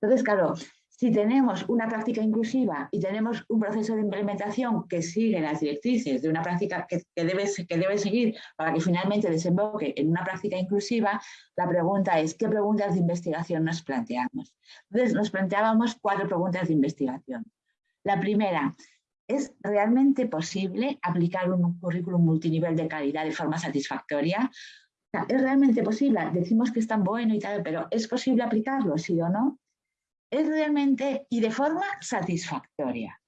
Entonces, claro, si tenemos una práctica inclusiva y tenemos un proceso de implementación que sigue las directrices de una práctica que, debe, que debe seguir para que finalmente desemboque en una práctica inclusiva, la pregunta es, ¿qué preguntas de investigación nos planteamos? Entonces, nos planteábamos cuatro preguntas de investigación. La primera, ¿Es realmente posible aplicar un currículum multinivel de calidad de forma satisfactoria? ¿Es realmente posible? Decimos que es tan bueno y tal, pero ¿es posible aplicarlo, sí o no? ¿Es realmente y de forma satisfactoria?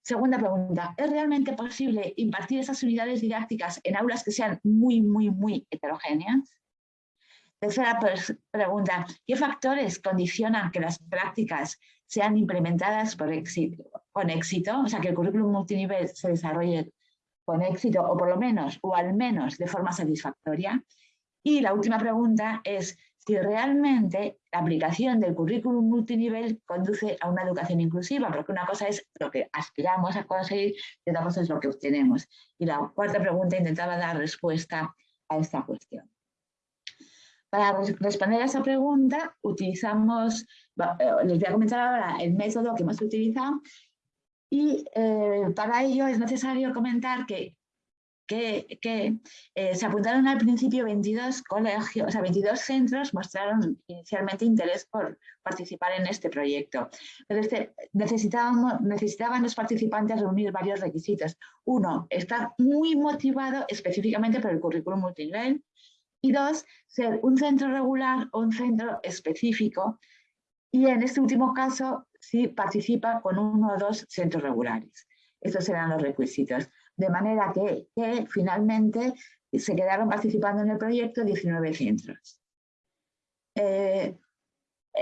Segunda pregunta, ¿es realmente posible impartir esas unidades didácticas en aulas que sean muy, muy, muy heterogéneas? Tercera pregunta, ¿qué factores condicionan que las prácticas sean implementadas por éxito, con éxito? O sea, que el currículum multinivel se desarrolle con éxito, o por lo menos, o al menos de forma satisfactoria. Y la última pregunta es si realmente la aplicación del currículum multinivel conduce a una educación inclusiva, porque una cosa es lo que aspiramos a conseguir y otra cosa es lo que obtenemos. Y la cuarta pregunta intentaba dar respuesta a esta cuestión. Para responder a esa pregunta, utilizamos, eh, les voy a comentar ahora el método que hemos utilizado y eh, para ello es necesario comentar que, que, eh, se apuntaron al principio 22 colegios, o sea, 22 centros mostraron inicialmente interés por participar en este proyecto. Pero este, necesitábamos, necesitaban los participantes reunir varios requisitos. Uno, estar muy motivado específicamente por el currículum multinivel, y dos, ser un centro regular o un centro específico y en este último caso si participa con uno o dos centros regulares. Estos serán los requisitos. De manera que, finalmente se quedaron participando en el proyecto 19 centros. Eh,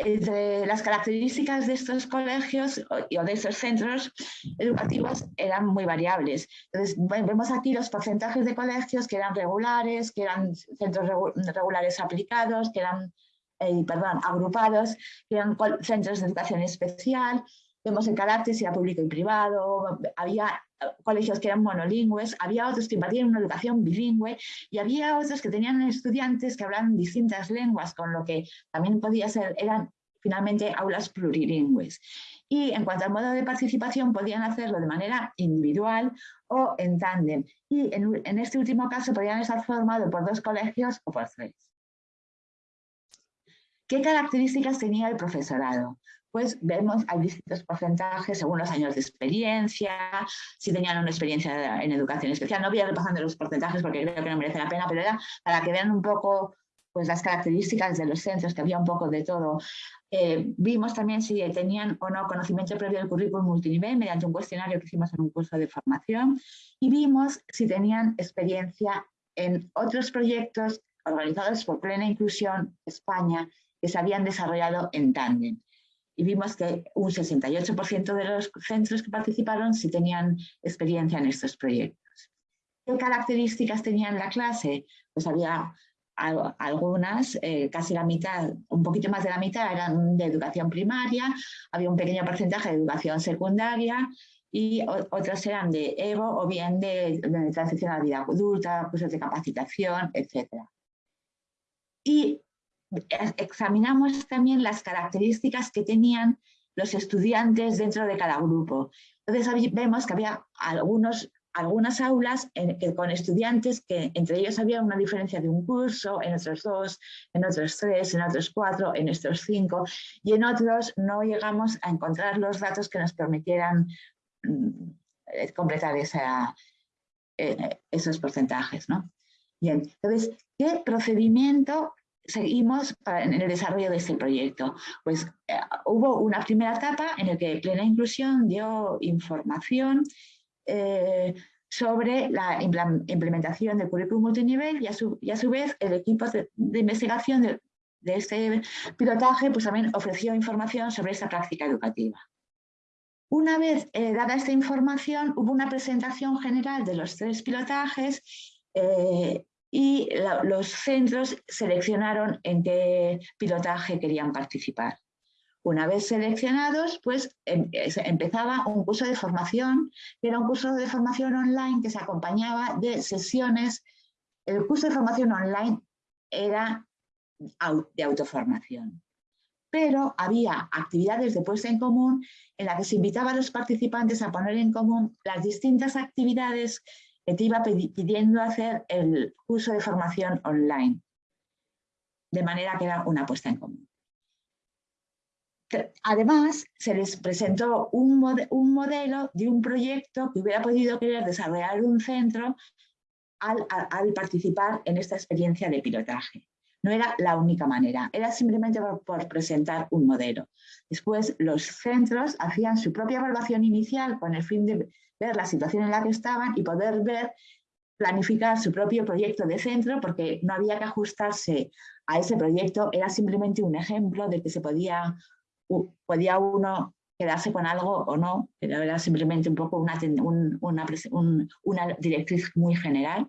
entre las características de estos colegios o de estos centros educativos eran muy variables. Entonces, vemos aquí los porcentajes de colegios que eran regulares, que eran centros regulares aplicados, que eran, eh, perdón, agrupados, que eran centros de educación especial. Vemos el carácter si era público y privado, había colegios que eran monolingües, había otros que impartían una educación bilingüe y había otros que tenían estudiantes que hablaban distintas lenguas, con lo que también podía ser, eran finalmente aulas plurilingües. Y en cuanto al modo de participación, podían hacerlo de manera individual o en tándem. Y en, en este último caso podían estar formados por dos colegios o por tres. ¿Qué características tenía el profesorado? Pues vemos, hay distintos porcentajes según los años de experiencia, si tenían una experiencia en educación especial. No voy a repasando los porcentajes porque creo que no merece la pena, pero era para que vean un poco pues, las características de los centros, que había un poco de todo. Eh, vimos también si tenían o no conocimiento previo del currículum multinivel mediante un cuestionario que hicimos en un curso de formación y vimos si tenían experiencia en otros proyectos organizados por Plena Inclusión España que se habían desarrollado en tándem y vimos que un 68% de los centros que participaron sí tenían experiencia en estos proyectos. ¿Qué características tenían la clase? Pues había algunas, eh, casi la mitad, un poquito más de la mitad eran de educación primaria, había un pequeño porcentaje de educación secundaria y otras eran de EVO o bien de, de transición a la vida adulta, cursos de capacitación, etc. Y examinamos también las características que tenían los estudiantes dentro de cada grupo. Entonces vemos que había algunos, algunas aulas con estudiantes que entre ellos había una diferencia de un curso, en otros dos, en otros tres, en otros cuatro, en estos cinco, y en otros no llegamos a encontrar los datos que nos permitieran mm, eh, completar esa, eh, esos porcentajes. ¿no? Bien, entonces, ¿qué procedimiento seguimos en el desarrollo de este proyecto? Pues eh, hubo una primera etapa en la que Plena Inclusión dio información eh, sobre la implementación del currículum multinivel y a su, a su vez el equipo de, investigación de, este pilotaje pues también ofreció información sobre esta práctica educativa. Una vez eh, dada esta información, hubo una presentación general de los tres pilotajes y los centros seleccionaron en qué pilotaje querían participar. Una vez seleccionados, pues em, empezaba un curso de formación, que era un curso de formación online que se acompañaba de sesiones. El curso de formación online era de autoformación, pero había actividades de puesta en común en las que se invitaba a los participantes a poner en común las distintas actividades que te iba pidiendo hacer el curso de formación online, de manera que era una puesta en común. Además, se les presentó un, modelo de un proyecto que hubiera podido querer desarrollar un centro al, participar en esta experiencia de pilotaje. No era la única manera, era simplemente por, presentar un modelo. Después, los centros hacían su propia evaluación inicial con el fin de ver la situación en la que estaban y poder ver, planificar su propio proyecto de centro, porque no había que ajustarse a ese proyecto, era simplemente un ejemplo de que se podía, podía uno quedarse con algo o no, pero era simplemente un poco una, una, una directriz muy general.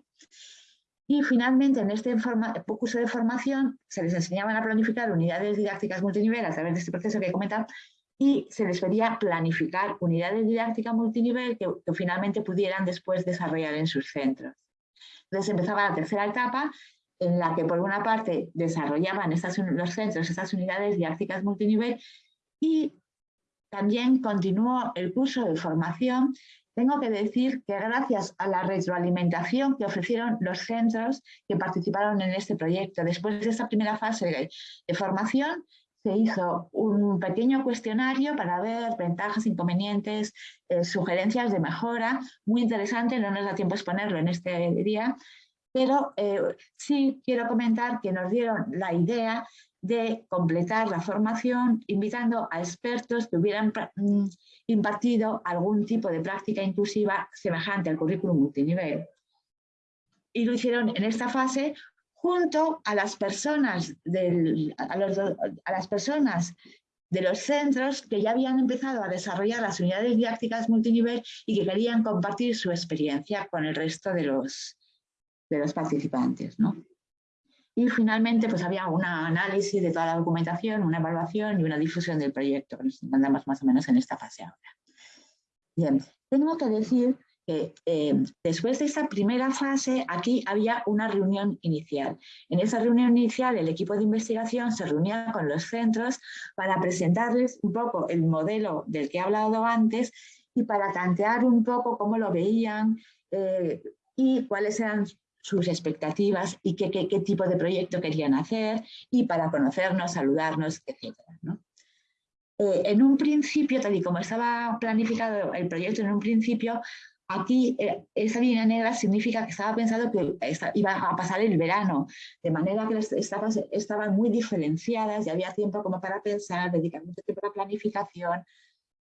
Y finalmente, en este curso de formación, se les enseñaban a planificar unidades didácticas multinivel a través de este proceso que he comentado y se les pedía planificar unidades didácticas multinivel que, finalmente pudieran después desarrollar en sus centros. Entonces empezaba la tercera etapa en la que por una parte desarrollaban estas, los centros estas unidades didácticas multinivel y también continuó el curso de formación. Tengo que decir que gracias a la retroalimentación que ofrecieron los centros que participaron en este proyecto, después de esta primera fase de formación, se hizo un pequeño cuestionario para ver ventajas, inconvenientes, eh, sugerencias de mejora, muy interesante, no nos da tiempo exponerlo en este día, pero eh, sí quiero comentar que nos dieron la idea de completar la formación invitando a expertos que hubieran mm, impartido algún tipo de práctica inclusiva semejante al currículum multinivel. Y lo hicieron en esta fase junto a las personas, a, las personas de los centros que ya habían empezado a desarrollar las unidades didácticas multinivel y que querían compartir su experiencia con el resto de los, de los participantes. ¿no? Y finalmente pues había un análisis de toda la documentación, una evaluación y una difusión del proyecto. Nos encontramos más o menos en esta fase ahora. Bien, tengo que decir eh, después de esta primera fase, aquí había una reunión inicial. En esa reunión inicial, el equipo de investigación se reunía con los centros para presentarles un poco el modelo del que he hablado antes y para tantear un poco cómo lo veían eh, y cuáles eran sus expectativas y qué, qué, tipo de proyecto querían hacer y para conocernos, saludarnos, etc. Eh, en un principio, tal y como estaba planificado el proyecto en un principio, aquí eh, esa línea negra significa que estaba pensado que iba a pasar el verano, de manera que estaban, estaban muy diferenciadas y había tiempo como para pensar, dedicar mucho tiempo a la planificación,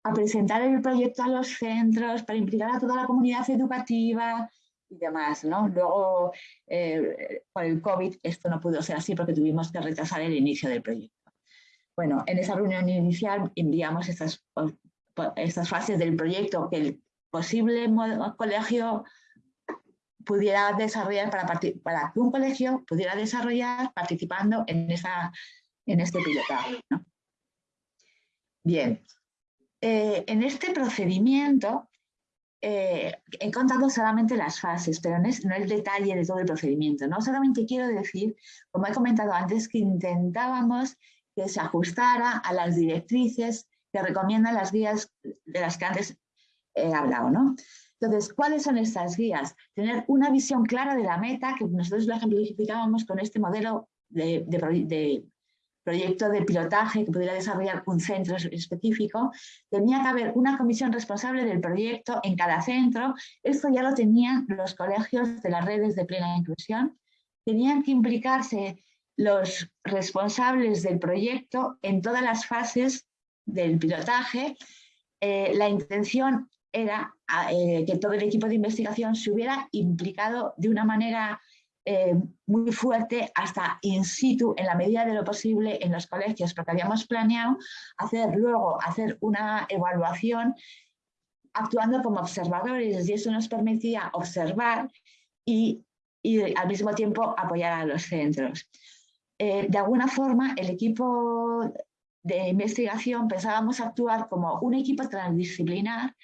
a presentar el proyecto a los centros, para implicar a toda la comunidad educativa, y demás, ¿no? Luego, eh, por el COVID, esto no pudo ser así porque tuvimos que retrasar el inicio del proyecto. Bueno, en esa reunión inicial enviamos estas, estas fases del proyecto que el posible colegio pudiera desarrollar para, para que un colegio pudiera desarrollar participando en, esa, en este pilotaje. Bien, eh, en este procedimiento eh, he contado solamente las fases, pero no, es, no, el detalle de todo el procedimiento. ¿no? Solamente quiero decir, como he comentado antes, que intentábamos que se ajustara a las directrices que recomiendan las guías de las que antes hablado. ¿no? Entonces, ¿cuáles son estas guías? Tener una visión clara de la meta, que nosotros lo ejemplificábamos con este modelo de, de proyecto de pilotaje que pudiera desarrollar un centro específico, tenía que haber una comisión responsable del proyecto en cada centro. Esto ya lo tenían los colegios de las redes de plena inclusión. Tenían que implicarse los responsables del proyecto en todas las fases del pilotaje. Eh, la intención era eh, que todo el equipo de investigación se hubiera implicado de una manera eh, muy fuerte hasta in situ, en la medida de lo posible, en los colegios, porque habíamos planeado hacer luego hacer una evaluación actuando como observadores y eso nos permitía observar y, al mismo tiempo apoyar a los centros. Eh, de alguna forma, el equipo de investigación pensábamos actuar como un equipo transdisciplinar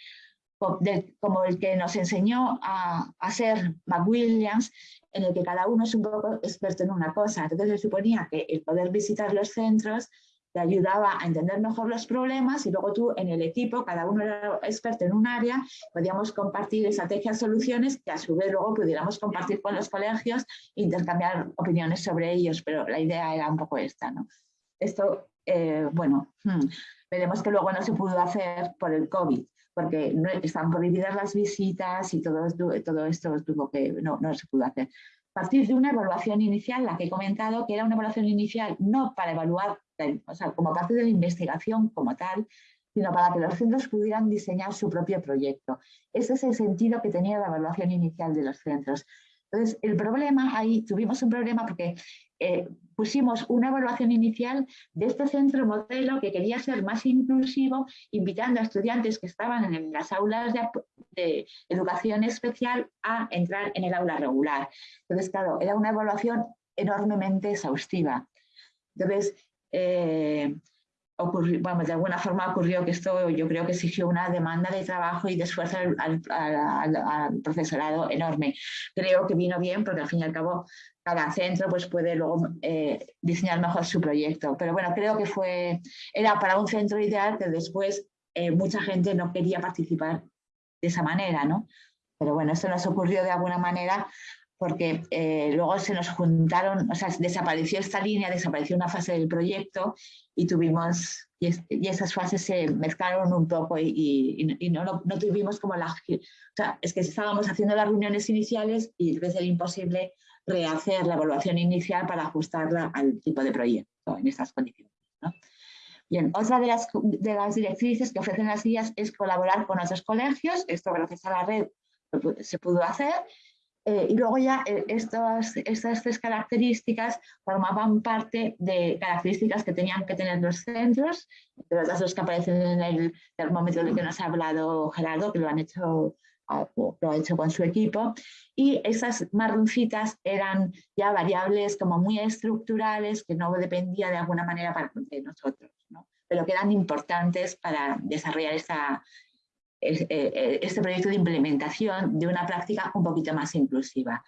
como el que nos enseñó a, ser McWilliams, en el que cada uno es un poco experto en una cosa. Entonces se suponía que el poder visitar los centros te ayudaba a entender mejor los problemas y luego tú en el equipo, cada uno era experto en un área, podíamos compartir estrategias, soluciones que a su vez luego pudiéramos compartir con los colegios e intercambiar opiniones sobre ellos, pero la idea era un poco esta. ¿no? Esto, eh, bueno, hmm, veremos que luego no se pudo hacer por el COVID, porque no, están prohibidas las visitas y todo, todo esto tuvo que, no, no se pudo hacer. A partir de una evaluación inicial, la que he comentado, que era una evaluación inicial no para evaluar, o sea, como parte de la investigación como tal, sino para que los centros pudieran diseñar su propio proyecto. Ese es el sentido que tenía la evaluación inicial de los centros. Entonces, el problema, ahí tuvimos un problema porque eh, pusimos una evaluación inicial de este centro modelo que quería ser más inclusivo, invitando a estudiantes que estaban en las aulas de, educación especial a entrar en el aula regular. Entonces, claro, era una evaluación enormemente exhaustiva. Entonces, eh, de alguna forma ocurrió que esto yo creo que exigió una demanda de trabajo y de esfuerzo al, profesorado enorme. Creo que vino bien porque al fin y al cabo cada centro pues puede luego eh, diseñar mejor su proyecto. Pero bueno, creo que fue, era para un centro ideal que después eh, mucha gente no quería participar de esa manera, ¿no? Pero bueno, esto nos ocurrió de alguna manera porque eh, luego se nos juntaron, o sea, desapareció esta línea, desapareció una fase del proyecto y tuvimos, y, esas fases se mezclaron un poco y, no, no, tuvimos como la... O sea, es que estábamos haciendo las reuniones iniciales y debe ser imposible rehacer la evaluación inicial para ajustarla al tipo de proyecto en estas condiciones. Bien, otra de las, de las directrices que ofrecen las guías es colaborar con otros colegios, esto gracias a la red se pudo hacer, Eh, y luego ya eh, estas, estas tres características formaban parte de características que tenían que tener los centros, pero las dos que aparecen en el termómetro del que nos ha hablado Gerardo, que lo han hecho lo ha hecho con su equipo, y esas marroncitas eran ya variables como muy estructurales que no dependía de alguna manera de nosotros, pero que eran importantes para desarrollar esta, este proyecto de implementación de una práctica un poquito más inclusiva.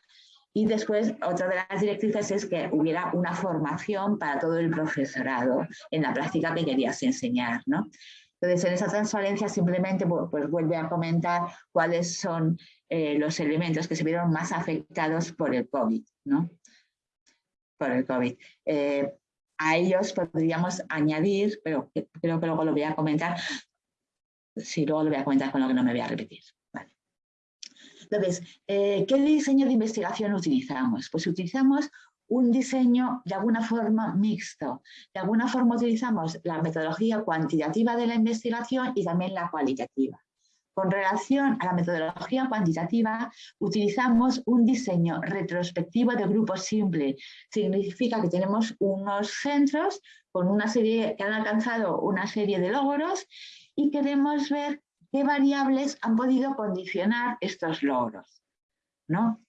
Y después, otra de las directrices es que hubiera una formación para todo el profesorado en la práctica que querías enseñar. ¿no? Entonces, en esa transparencia simplemente pues, vuelve a comentar cuáles son eh, los elementos que se vieron más afectados por el COVID. ¿no? Por el COVID. Eh, a ellos podríamos añadir, pero creo que luego lo voy a comentar, sí, luego lo voy a comentar con lo que no me voy a repetir. Entonces, eh, ¿qué diseño de investigación utilizamos? Pues utilizamos un diseño de alguna forma mixto. De alguna forma utilizamos la metodología cuantitativa de la investigación y también la cualitativa. Con relación a la metodología cuantitativa, utilizamos un diseño retrospectivo de grupo simple. Significa que tenemos unos centros con una serie, que han alcanzado una serie de logros y queremos ver qué variables han podido condicionar estos logros. ¿no?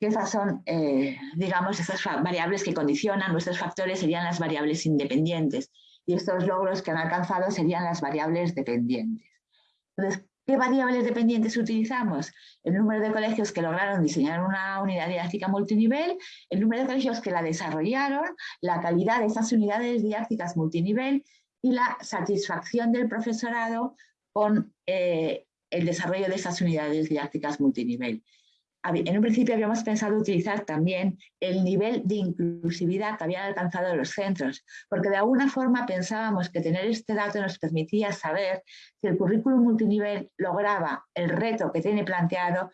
esas son, eh, digamos, esas variables que condicionan nuestros factores serían las variables independientes y estos logros que han alcanzado serían las variables dependientes. Entonces, ¿qué variables dependientes utilizamos? El número de colegios que lograron diseñar una unidad didáctica multinivel, el número de colegios que la desarrollaron, la calidad de esas unidades didácticas multinivel y la satisfacción del profesorado con eh, el desarrollo de esas unidades didácticas multinivel. En un principio habíamos pensado utilizar también el nivel de inclusividad que habían alcanzado los centros, porque de alguna forma pensábamos que tener este dato nos permitía saber si el currículum multinivel lograba el reto que tiene planteado,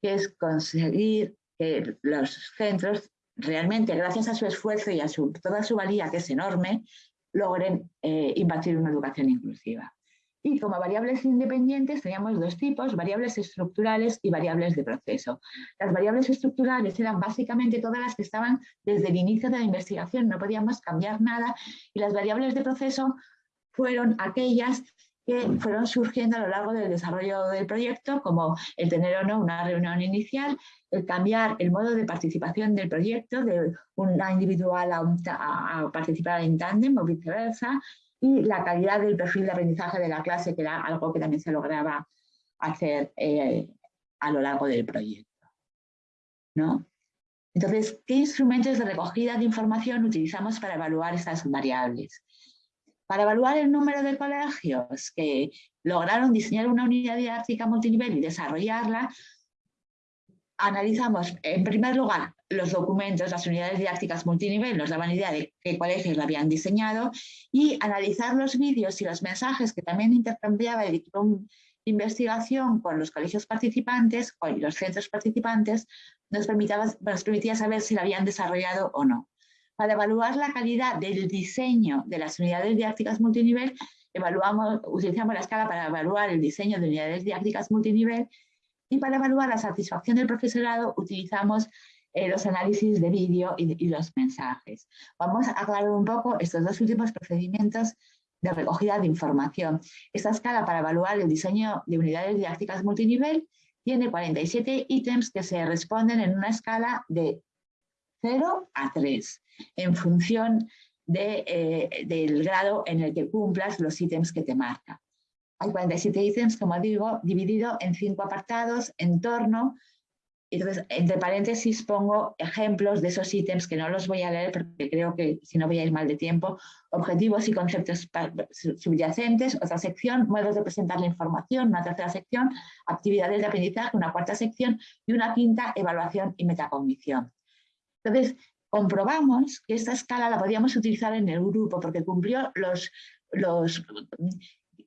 que es conseguir que los centros realmente, gracias a su esfuerzo y a toda su valía, que es enorme, logren eh, impartir una educación inclusiva. Y como variables independientes teníamos dos tipos, variables estructurales y variables de proceso. Las variables estructurales eran básicamente todas las que estaban desde el inicio de la investigación, no podíamos cambiar nada, y las variables de proceso fueron aquellas que fueron surgiendo a lo largo del desarrollo del proyecto, como el tener o no una reunión inicial, el cambiar el modo de participación del proyecto de una individual a, a participar en tándem o viceversa, y la calidad del perfil de aprendizaje de la clase, que era algo que también se lograba hacer eh, a lo largo del proyecto. ¿no? Entonces, ¿qué instrumentos de recogida de información utilizamos para evaluar estas variables? Para evaluar el número de colegios que lograron diseñar una unidad didáctica multinivel y desarrollarla, analizamos, en primer lugar, los documentos, las unidades didácticas multinivel nos daban idea de qué colegios lo habían diseñado y analizar los vídeos y los mensajes que también intercambiaba el equipo de investigación con los colegios participantes y los centros participantes nos permitía, saber si lo habían desarrollado o no. Para evaluar la calidad del diseño de las unidades didácticas multinivel, evaluamos, utilizamos la escala para evaluar el diseño de unidades didácticas multinivel y para evaluar la satisfacción del profesorado utilizamos eh, los análisis de vídeo y, los mensajes. Vamos a aclarar un poco estos dos últimos procedimientos de recogida de información. Esta escala para evaluar el diseño de unidades didácticas multinivel tiene 47 ítems que se responden en una escala de 0 a 3, en función eh, del grado en el que cumplas los ítems que te marca. Hay 47 ítems, como digo, dividido en cinco apartados, entorno, entonces, entre paréntesis pongo ejemplos de esos ítems que no los voy a leer porque creo que si no voy a ir mal de tiempo. Objetivos y conceptos subyacentes, otra sección, modos de presentar la información, una tercera sección, actividades de aprendizaje, una cuarta sección y una quinta, evaluación y metacognición. Entonces, comprobamos que esta escala la podíamos utilizar en el grupo porque cumplió los,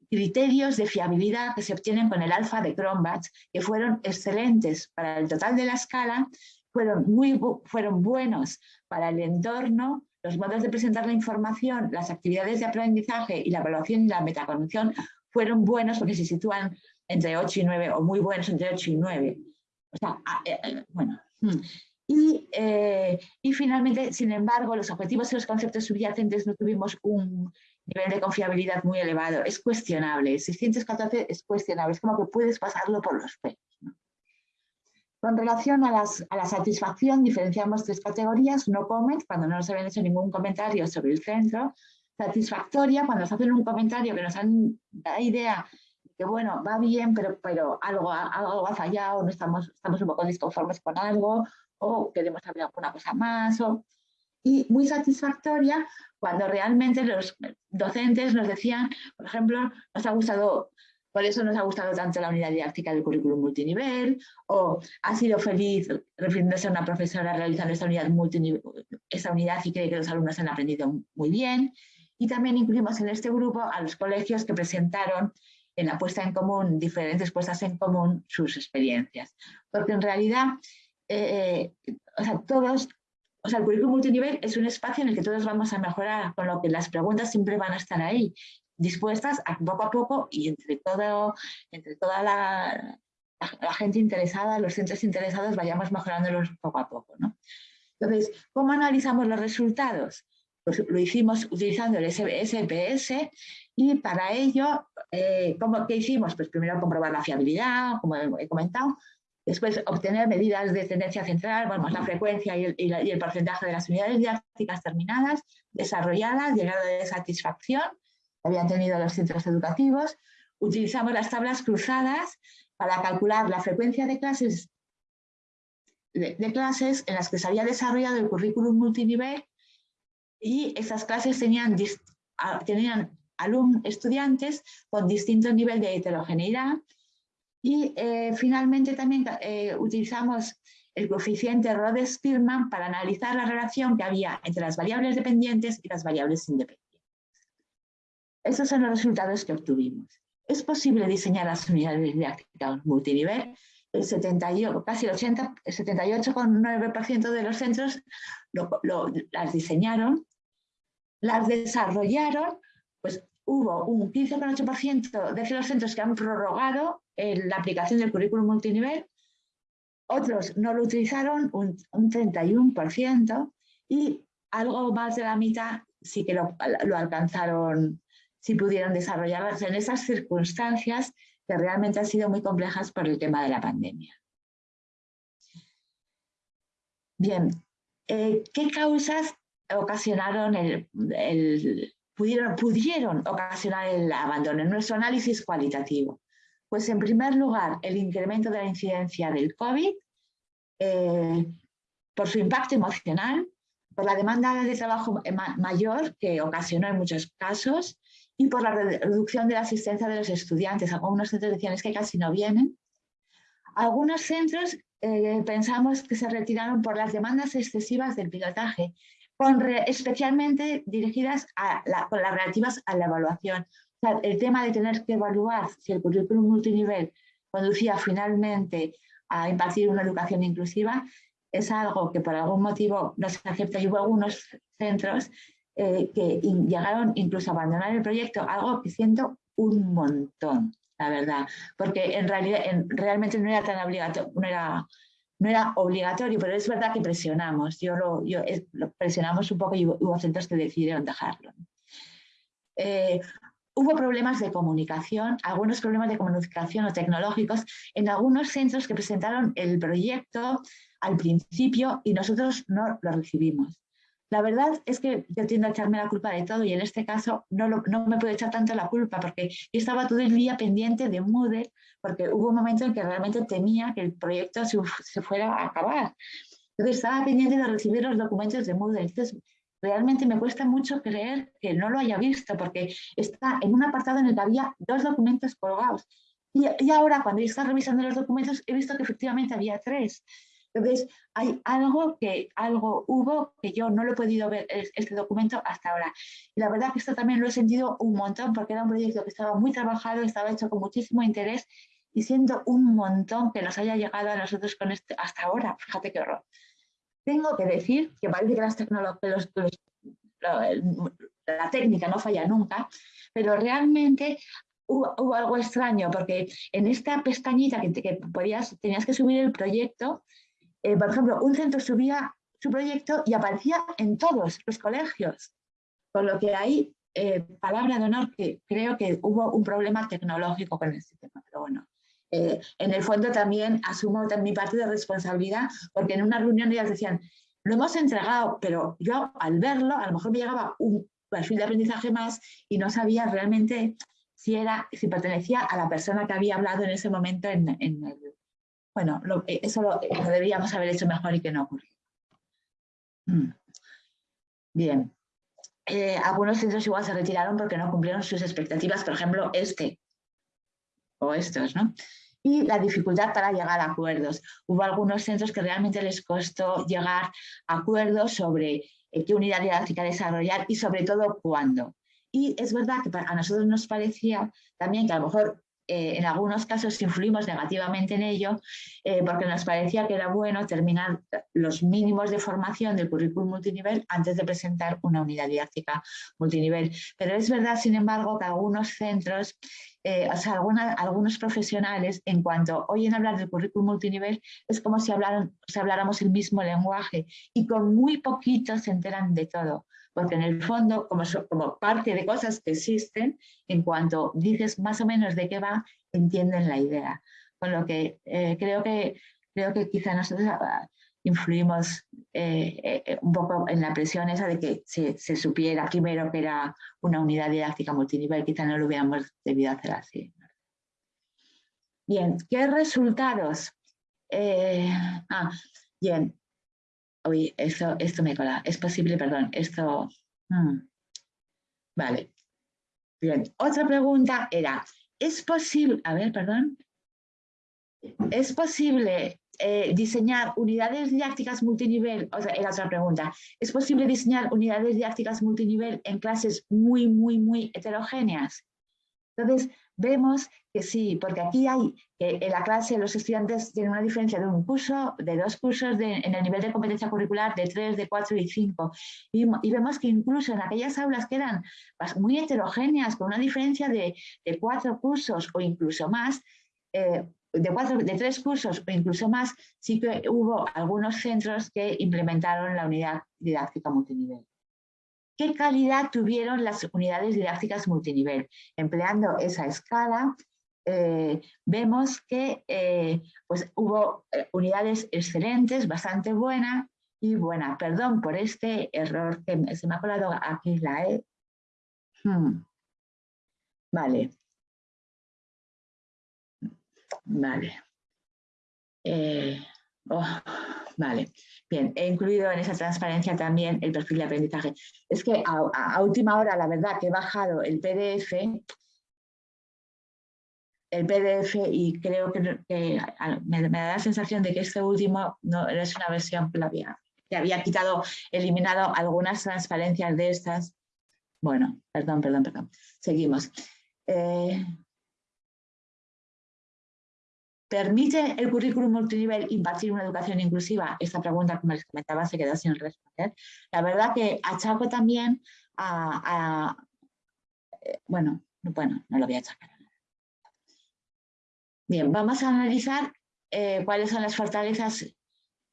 criterios de fiabilidad que se obtienen con el alfa de Cronbach, que fueron excelentes para el total de la escala, fueron, muy, fueron buenos para el entorno, los modos de presentar la información, las actividades de aprendizaje y la evaluación y la metacognición fueron buenos porque se sitúan entre 8 y 9 o muy buenos entre 8 y 9. O sea, eh, eh, bueno. Y, y, finalmente, sin embargo, los objetivos y los conceptos subyacentes no tuvimos un nivel de confiabilidad muy elevado. Es cuestionable. 614 es cuestionable. Es como que puedes pasarlo por los pelos. Con relación a, la satisfacción, diferenciamos tres categorías. No comment, cuando no nos habían hecho ningún comentario sobre el centro. Satisfactoria, cuando nos hacen un comentario que nos han dado idea que, bueno, va bien, pero, pero algo, algo ha fallado, no estamos, estamos un poco disconformes con algo, o queremos saber alguna cosa más. O, y muy satisfactoria cuando realmente los docentes nos decían, por ejemplo, nos ha gustado por eso nos ha gustado tanto la unidad didáctica del currículum multinivel, o ha sido feliz refiriéndose a una profesora realizando esta unidad, esta unidad y cree que los alumnos han aprendido muy bien. Y también incluimos en este grupo a los colegios que presentaron en la puesta en común, diferentes puestas en común, sus experiencias. Porque en realidad, eh, o sea, todos, o sea, el currículum multinivel es un espacio en el que todos vamos a mejorar, con lo que las preguntas siempre van a estar ahí dispuestas poco a poco y entre, todo, entre toda la, la, gente interesada, los centros interesados, vayamos mejorándolos poco a poco. ¿no? Entonces, ¿cómo analizamos los resultados? Pues lo hicimos utilizando el SPS y para ello, eh, ¿cómo, ¿qué hicimos? Pues primero comprobar la fiabilidad, como he comentado, después obtener medidas de tendencia central, bueno, la frecuencia y el, el porcentaje de las unidades didácticas terminadas, desarrolladas, llegado de satisfacción, habían tenido los centros educativos. Utilizamos las tablas cruzadas para calcular la frecuencia de clases, de, clases en las que se había desarrollado el currículum multinivel y esas clases tenían, tenían alumnos, estudiantes con distinto nivel de heterogeneidad y eh, finalmente también eh, utilizamos el coeficiente Rhodes-Spearman para analizar la relación que había entre las variables dependientes y las variables independientes. Estos son los resultados que obtuvimos. Es posible diseñar las unidades didácticas multinivel. El 78, casi el 80, 78,9% de los centros las diseñaron, las desarrollaron, pues hubo un 15,8% de los centros que han prorrogado la aplicación del currículum multinivel, otros no lo utilizaron, un, un 31%, y algo más de la mitad sí que lo, alcanzaron si pudieron desarrollarlas en esas circunstancias que realmente han sido muy complejas por el tema de la pandemia. Bien, eh, ¿qué causas ocasionaron el, pudieron, pudieron ocasionar el abandono en nuestro análisis cualitativo? Pues en primer lugar, el incremento de la incidencia del COVID, eh, por su impacto emocional, por la demanda de trabajo mayor que ocasionó en muchos casos y por la reducción de la asistencia de los estudiantes. Algunos centros decían que casi no vienen. Algunos centros eh, pensamos que se retiraron por las demandas excesivas del pilotaje, especialmente dirigidas a con las relativas a la evaluación. El tema de tener que evaluar si el currículum multinivel conducía finalmente a impartir una educación inclusiva es algo que por algún motivo no se acepta y hubo algunos centros eh, que llegaron incluso a abandonar el proyecto, algo que siento un montón, la verdad, porque en realidad realmente no era tan obligatorio, no era, obligatorio, pero es verdad que presionamos, yo lo, yo, lo presionamos un poco y hubo, centros que decidieron dejarlo. Eh, hubo problemas de comunicación, algunos problemas de comunicación o tecnológicos en algunos centros que presentaron el proyecto al principio y nosotros no lo recibimos. La verdad es que yo tiendo a echarme la culpa de todo y en este caso no, no me puedo echar tanto la culpa porque yo estaba todo el día pendiente de Moodle porque hubo un momento en que realmente temía que el proyecto se, fuera a acabar. Entonces estaba pendiente de recibir los documentos de Moodle. Entonces realmente me cuesta mucho creer que no lo haya visto porque está en un apartado en el que había dos documentos colgados. Y, y ahora cuando yo estaba revisando los documentos he visto que efectivamente había tres. Entonces, hay algo que algo hubo que yo no lo he podido ver este documento hasta ahora. Y la verdad que esto también lo he sentido un montón porque era un proyecto que estaba muy trabajado, estaba hecho con muchísimo interés y siento un montón que nos haya llegado a nosotros con este, hasta ahora. Fíjate qué horror. Tengo que decir que parece que las tecnologías, la técnica no falla nunca, pero realmente hubo, algo extraño, porque en esta pestañita que, podías, tenías que subir el proyecto, eh, por ejemplo, un centro subía su proyecto y aparecía en todos los colegios. Con lo que hay, eh, palabra de honor, que creo que hubo un problema tecnológico con el sistema, pero bueno. Eh, en el fondo también asumo mi parte de responsabilidad, porque en una reunión ellas decían, lo hemos entregado, pero yo al verlo, a lo mejor me llegaba un perfil de aprendizaje más y no sabía realmente si, era, si pertenecía a la persona que había hablado en ese momento en. Bueno, eh, eso lo, deberíamos haber hecho mejor y que no ocurrió. Mm. Bien. Eh, algunos centros igual se retiraron porque no cumplieron sus expectativas, por ejemplo, este o estos, ¿no? Y la dificultad para llegar a acuerdos. Hubo algunos centros que realmente les costó llegar a acuerdos sobre eh, qué unidad didáctica desarrollar y sobre todo cuándo. Y es verdad que a nosotros nos parecía también que a lo mejor eh, en algunos casos influimos negativamente en ello eh, porque nos parecía que era bueno terminar los mínimos de formación del currículum multinivel antes de presentar una unidad didáctica multinivel. Pero es verdad, sin embargo, que algunos centros, eh, o sea, algunos profesionales, en cuanto oyen hablar del currículum multinivel, es como si, si habláramos el mismo lenguaje y con muy poquito se enteran de todo porque en el fondo, como, como parte de cosas que existen, en cuanto dices más o menos de qué va, entienden la idea. Con lo que eh, creo que creo que quizá nosotros ah, influimos eh, eh, un poco en la presión esa de que se, se, supiera primero que era una unidad didáctica multinivel, quizá no lo hubiéramos debido hacer así. Bien, ¿qué resultados? ah, bien, Uy, esto, esto me cola. Es posible, perdón, esto... Hmm. Vale. Bien, otra pregunta era, ¿es posible, a ver, perdón, ¿es posible eh, diseñar unidades didácticas multinivel? O sea, era otra pregunta. ¿Es posible diseñar unidades didácticas multinivel en clases muy, muy, muy heterogéneas? Entonces, vemos que sí, porque aquí hay que en la clase los estudiantes tienen una diferencia de un curso, de dos cursos en el nivel de competencia curricular, de tres, de cuatro y cinco. Y, vemos que incluso en aquellas aulas que eran muy heterogéneas, con una diferencia de, cuatro cursos o incluso más, eh, de, cuatro, de tres cursos o incluso más, sí que hubo algunos centros que implementaron la unidad didáctica multinivel. ¿Qué calidad tuvieron las unidades didácticas multinivel? Empleando esa escala, eh, vemos que eh, pues hubo eh, unidades excelentes, bastante buenas y buenas. Perdón por este error que se me ha colado aquí la E. Hmm. Vale. Vale. Oh, vale. Bien, he incluido en esa transparencia también el perfil de aprendizaje. Es que a, última hora, la verdad, que he bajado el PDF, el PDF y creo que, me, da la sensación de que este último no es una versión que, había, había quitado, eliminado algunas transparencias de estas. Bueno, perdón, perdón, perdón. Seguimos. Eh, ¿Permite el currículum multinivel impartir una educación inclusiva? Esta pregunta, como les comentaba, se quedó sin responder. La verdad que achaco también a... Eh, bueno, bueno, no lo voy a achacar. Bien, vamos a analizar eh, cuáles son las fortalezas.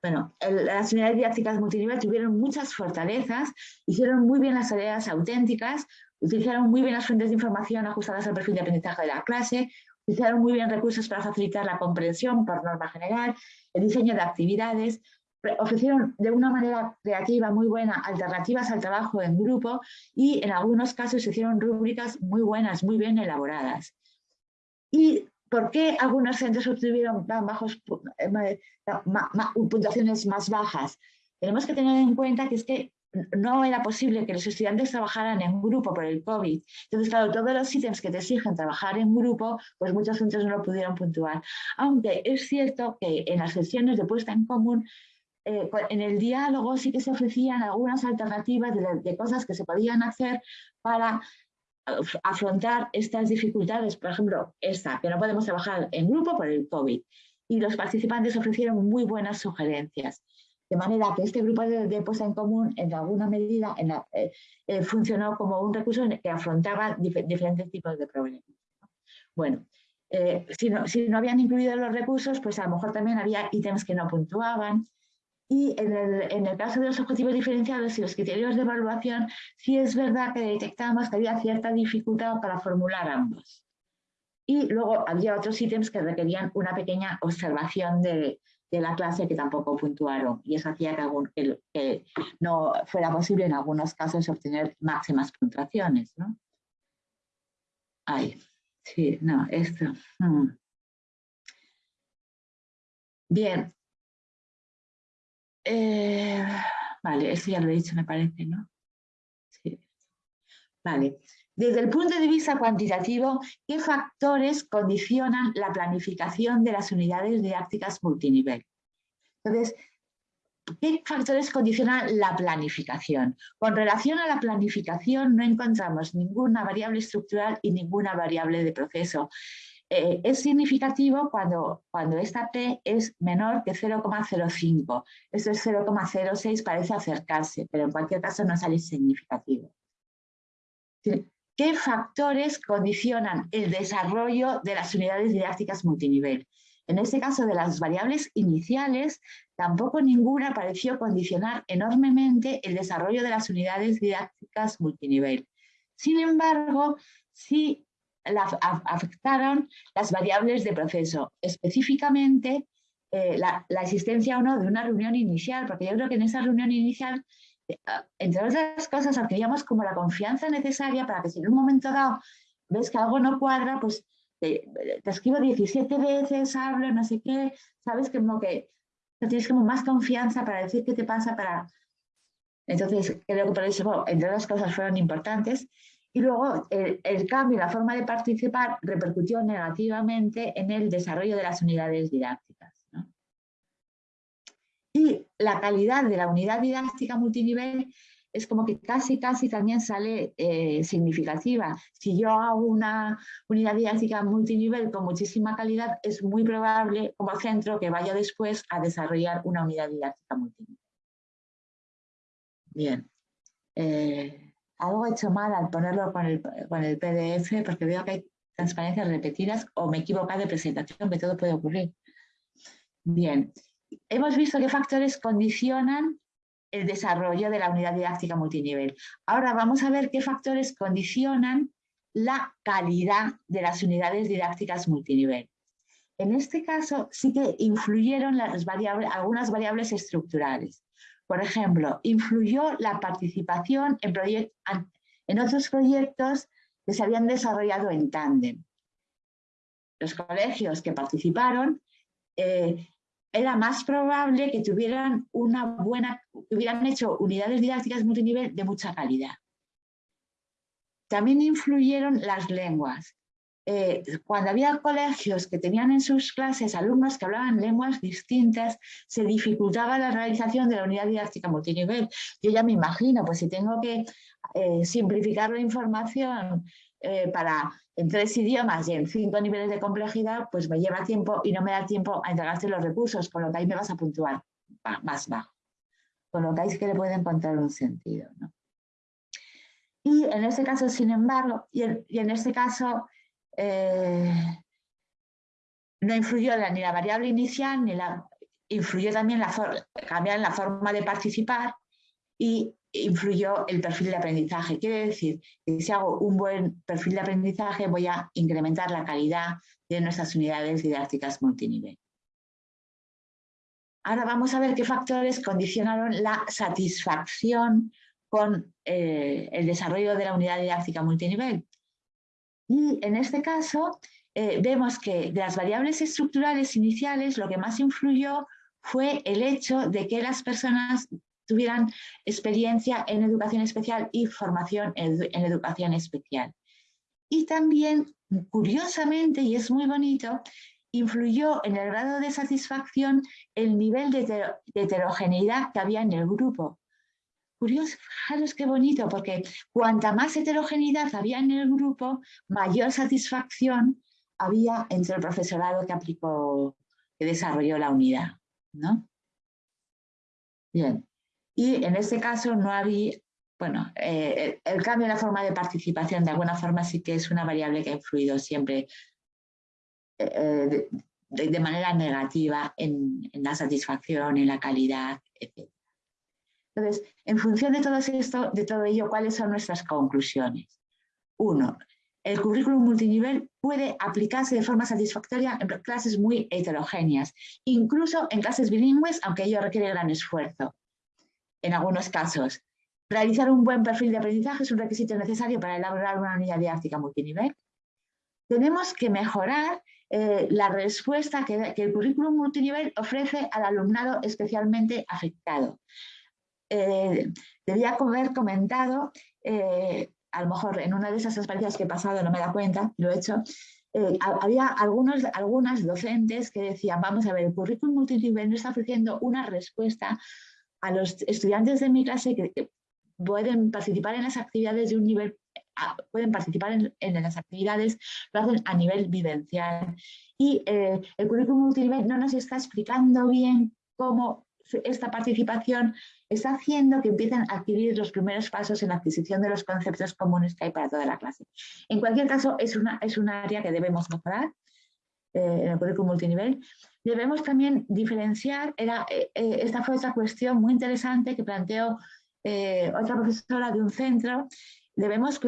Bueno, las unidades didácticas multinivel tuvieron muchas fortalezas, hicieron muy bien las tareas auténticas, utilizaron muy bien las fuentes de información ajustadas al perfil de aprendizaje de la clase, Utilizaron muy bien recursos para facilitar la comprensión por norma general, el diseño de actividades, ofrecieron de una manera creativa muy buena alternativas al trabajo en grupo y en algunos casos se hicieron rúbricas muy buenas, muy bien elaboradas. ¿Y por qué algunos centros obtuvieron bajos, eh, puntuaciones más bajas? Tenemos que tener en cuenta que es que no era posible que los estudiantes trabajaran en grupo por el COVID. Entonces, claro, todos los ítems que te exigen trabajar en grupo, pues muchos centros no lo pudieron puntuar. Aunque es cierto que en las sesiones de puesta en común, eh, en el diálogo sí que se ofrecían algunas alternativas de, cosas que se podían hacer para afrontar estas dificultades. Por ejemplo, esta, que no podemos trabajar en grupo por el COVID. Y los participantes ofrecieron muy buenas sugerencias. De manera que este grupo de, puesta en común, en alguna medida, eh, eh, funcionó como un recurso que afrontaba diferentes tipos de problemas. Bueno, eh, si, no, si no habían incluido los recursos, pues a lo mejor también había ítems que no puntuaban. Y en el, en el, caso de los objetivos diferenciados y los criterios de evaluación, sí es verdad que detectamos que había cierta dificultad para formular ambos. Y luego había otros ítems que requerían una pequeña observación de, de la clase que tampoco puntuaron. Y eso hacía que, no fuera posible en algunos casos obtener máximas puntuaciones. ¿no? Ay, sí, no, esto. Hmm. Bien. Eh, vale, eso ya lo he dicho, me parece, ¿no? Sí. Vale. Desde el punto de vista cuantitativo, ¿qué factores condicionan la planificación de las unidades didácticas multinivel? Entonces, ¿qué factores condicionan la planificación? Con relación a la planificación no encontramos ninguna variable estructural y ninguna variable de proceso. Eh, es significativo cuando, cuando esta P es menor que 0,05. Esto es 0,06, parece acercarse, pero en cualquier caso no sale significativo. ¿Qué factores condicionan el desarrollo de las unidades didácticas multinivel? En este caso de las variables iniciales, tampoco ninguna pareció condicionar enormemente el desarrollo de las unidades didácticas multinivel. Sin embargo, sí afectaron las variables de proceso, específicamente eh, la, la, existencia o no de una reunión inicial, porque yo creo que en esa reunión inicial entre otras cosas, adquiríamos como la confianza necesaria para que si en un momento dado ves que algo no cuadra, pues te, escribo 17 veces, hablo, no sé qué, sabes como que tienes como más confianza para decir qué te pasa, para... Entonces, creo que por eso, entre otras cosas, fueron importantes. Y luego, el, el cambio la forma de participar repercutió negativamente en el desarrollo de las unidades didácticas. Y la calidad de la unidad didáctica multinivel es como que casi, casi también sale eh, significativa. Si yo hago una unidad didáctica multinivel con muchísima calidad, es muy probable como centro que vaya después a desarrollar una unidad didáctica multinivel. Bien. Eh, algo he hecho mal al ponerlo con el, con el PDF porque veo que hay transparencias repetidas o me equivoco de presentación, que todo puede ocurrir. Bien hemos visto qué factores condicionan el desarrollo de la unidad didáctica multinivel. Ahora vamos a ver qué factores condicionan la calidad de las unidades didácticas multinivel. En este caso sí que influyeron las variables, algunas variables estructurales. Por ejemplo, influyó la participación en, otros proyectos que se habían desarrollado en tándem. Los colegios que participaron eh, era más probable que tuvieran una buena, hubieran hecho unidades didácticas multinivel de mucha calidad. También influyeron las lenguas. Eh, cuando había colegios que tenían en sus clases alumnos que hablaban lenguas distintas, se dificultaba la realización de la unidad didáctica multinivel. Yo ya me imagino, pues si tengo que eh, simplificar la información eh, para en tres idiomas y en cinco niveles de complejidad, pues me lleva tiempo y no me da tiempo a entregarte los recursos, con lo que ahí me vas a puntuar más bajo. Con lo que ahí que le puede encontrar un sentido. Y en este caso, sin embargo, y en, este caso eh, no influyó ni la variable inicial, ni la influyó también la cambiar la forma de participar y influyó el perfil de aprendizaje. Quiere decir que si hago un buen perfil de aprendizaje voy a incrementar la calidad de nuestras unidades didácticas multinivel. Ahora vamos a ver qué factores condicionaron la satisfacción con eh, el desarrollo de la unidad didáctica multinivel. Y en este caso eh, vemos que de las variables estructurales iniciales lo que más influyó fue el hecho de que las personas tuvieran experiencia en educación especial y formación en, educación especial. Y también, curiosamente, y es muy bonito, influyó en el grado de satisfacción el nivel de, heterogeneidad que había en el grupo. Curioso, fijaros qué bonito, porque cuanta más heterogeneidad había en el grupo, mayor satisfacción había entre el profesorado que aplicó, que desarrolló la unidad. ¿no? Bien. Y en este caso no había, bueno, eh, el cambio en la forma de participación de alguna forma sí que es una variable que ha influido siempre de, manera negativa en, la satisfacción, en la calidad, etc. Entonces, en función de todo esto, de todo ello, ¿cuáles son nuestras conclusiones? Uno, el currículum multinivel puede aplicarse de forma satisfactoria en clases muy heterogéneas, incluso en clases bilingües, aunque ello requiere gran esfuerzo. En algunos casos, realizar un buen perfil de aprendizaje es un requisito necesario para elaborar una unidad didáctica multinivel. Tenemos que mejorar eh, la respuesta que, el currículum multinivel ofrece al alumnado especialmente afectado. Eh, debía haber comentado eh, a lo mejor en una de esas experiencias que he pasado, no me da cuenta, lo he hecho, eh, había algunos, algunas docentes que decían, vamos a ver, el currículum multinivel no está ofreciendo una respuesta a los estudiantes de mi clase que, pueden participar en las actividades de un nivel, pueden participar en, las actividades, lo hacen a nivel vivencial. Y eh, el currículum multinivel no nos está explicando bien cómo esta participación está haciendo que empiecen a adquirir los primeros pasos en la adquisición de los conceptos comunes que hay para toda la clase. En cualquier caso, es, una, es un área que debemos mejorar eh, en el currículum multinivel. Debemos también diferenciar, era, eh, eh, esta fue otra cuestión muy interesante que planteó otra profesora de un centro, debemos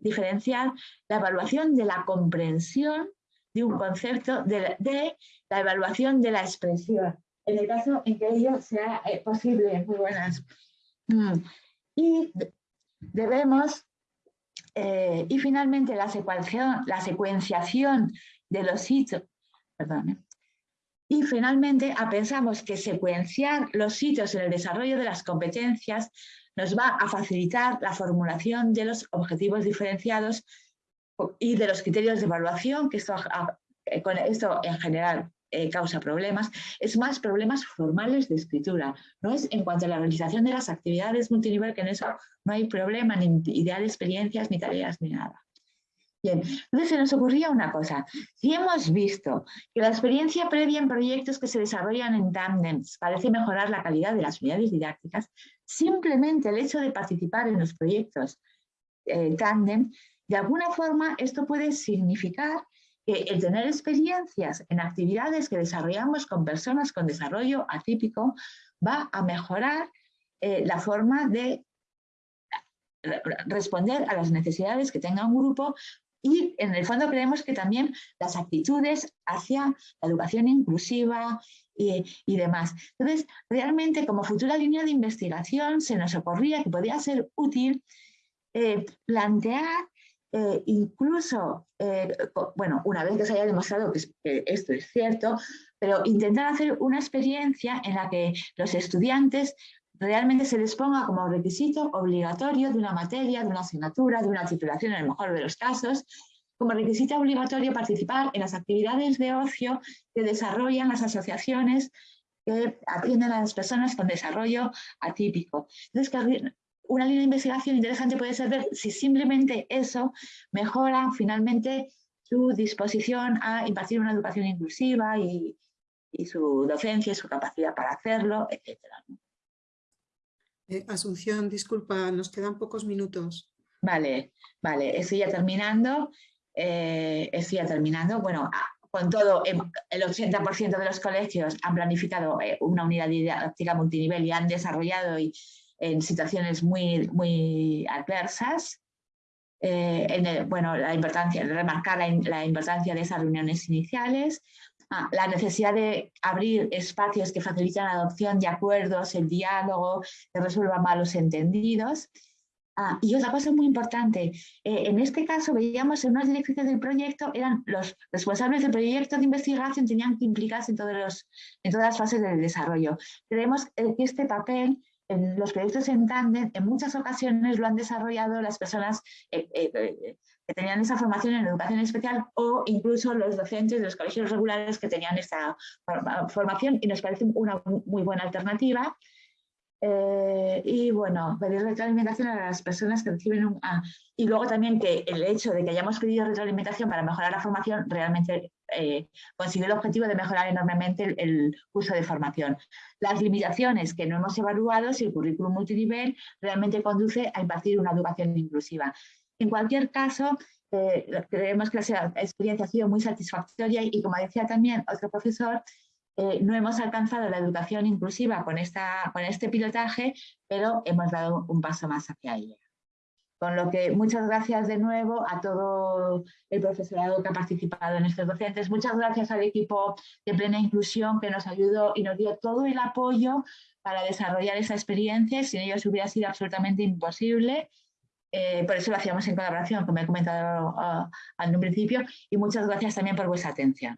diferenciar la evaluación de la comprensión de un concepto de la evaluación de la expresión en el caso en que ello sea eh, posible. Muy buenas. Mm. Y debemos, eh, y finalmente la secuenciación, la secuenciación de los hitos, perdón, ¿eh? Y finalmente pensamos que secuenciar los hitos en el desarrollo de las competencias nos va a facilitar la formulación de los objetivos diferenciados y de los criterios de evaluación, que esto, con esto en general eh, causa problemas, es más problemas formales de escritura. No es en cuanto a la realización de las actividades multinivel, que en eso no hay problema, ni idea de experiencias, ni tareas, ni nada. Bien, entonces se nos ocurría una cosa. Si hemos visto que la experiencia previa en proyectos que se desarrollan en tándems parece mejorar la calidad de las unidades didácticas, simplemente el hecho de participar en los proyectos eh, tándem, de alguna forma esto puede significar que el tener experiencias en actividades que desarrollamos con personas con desarrollo atípico va a mejorar eh, la forma de responder a las necesidades que tenga un grupo y en el fondo creemos que también las actitudes hacia la educación inclusiva y, demás. Entonces, realmente como futura línea de investigación se nos ocurría que podría ser útil eh, plantear eh, incluso, eh, bueno, una vez que se haya demostrado que, esto es cierto, pero intentar hacer una experiencia en la que los estudiantes realmente se les ponga como requisito obligatorio de una materia, de una asignatura, de una titulación en el mejor de los casos, como requisito obligatorio participar en las actividades de ocio que desarrollan las asociaciones que atienden a las personas con desarrollo atípico. Entonces, una línea de investigación interesante puede ser ver si simplemente eso mejora finalmente su disposición a impartir una educación inclusiva y, su docencia y su capacidad para hacerlo, etc. Eh, Asunción, disculpa, nos quedan pocos minutos. Vale, vale, estoy ya terminando. Eh, estoy ya terminando. Bueno, ah, con todo, em, el 80% de los colegios han planificado eh, una unidad didáctica multinivel y han desarrollado y en situaciones muy, muy adversas. Eh, en bueno, la importancia, remarcar la, importancia de esas reuniones iniciales, ah, la necesidad de abrir espacios que facilitan la adopción de acuerdos, el diálogo, que resuelvan malos entendidos. Ah, y otra cosa muy importante, eh, en este caso veíamos en unas directrices del proyecto, eran los responsables del proyecto de investigación, tenían que implicarse en, todos los, en todas las fases del desarrollo. Creemos eh, que este papel en los proyectos en tándem, en muchas ocasiones lo han desarrollado las personas eh, eh, eh, que tenían esa formación en educación especial o incluso los docentes de los colegios regulares que tenían esa formación y nos parece una muy buena alternativa. y bueno, pedir retroalimentación a las personas que reciben un... Ah, y luego también que el hecho de que hayamos pedido retroalimentación para mejorar la formación realmente eh, consigue el objetivo de mejorar enormemente el, uso de formación. Las limitaciones que no hemos evaluado si el currículum multinivel realmente conduce a impartir una educación inclusiva. En cualquier caso, eh, creemos que la experiencia ha sido muy satisfactoria y como decía también otro profesor, eh, no hemos alcanzado la educación inclusiva con, esta, con este pilotaje, pero hemos dado un paso más hacia ella. Con lo que muchas gracias de nuevo a todo el profesorado que ha participado en estos docentes. Muchas gracias al equipo de Plena Inclusión que nos ayudó y nos dio todo el apoyo para desarrollar esa experiencia. Sin ellos hubiera sido absolutamente imposible. Eh, por eso lo hacíamos en colaboración, como he comentado en un principio. Y muchas gracias también por vuestra atención.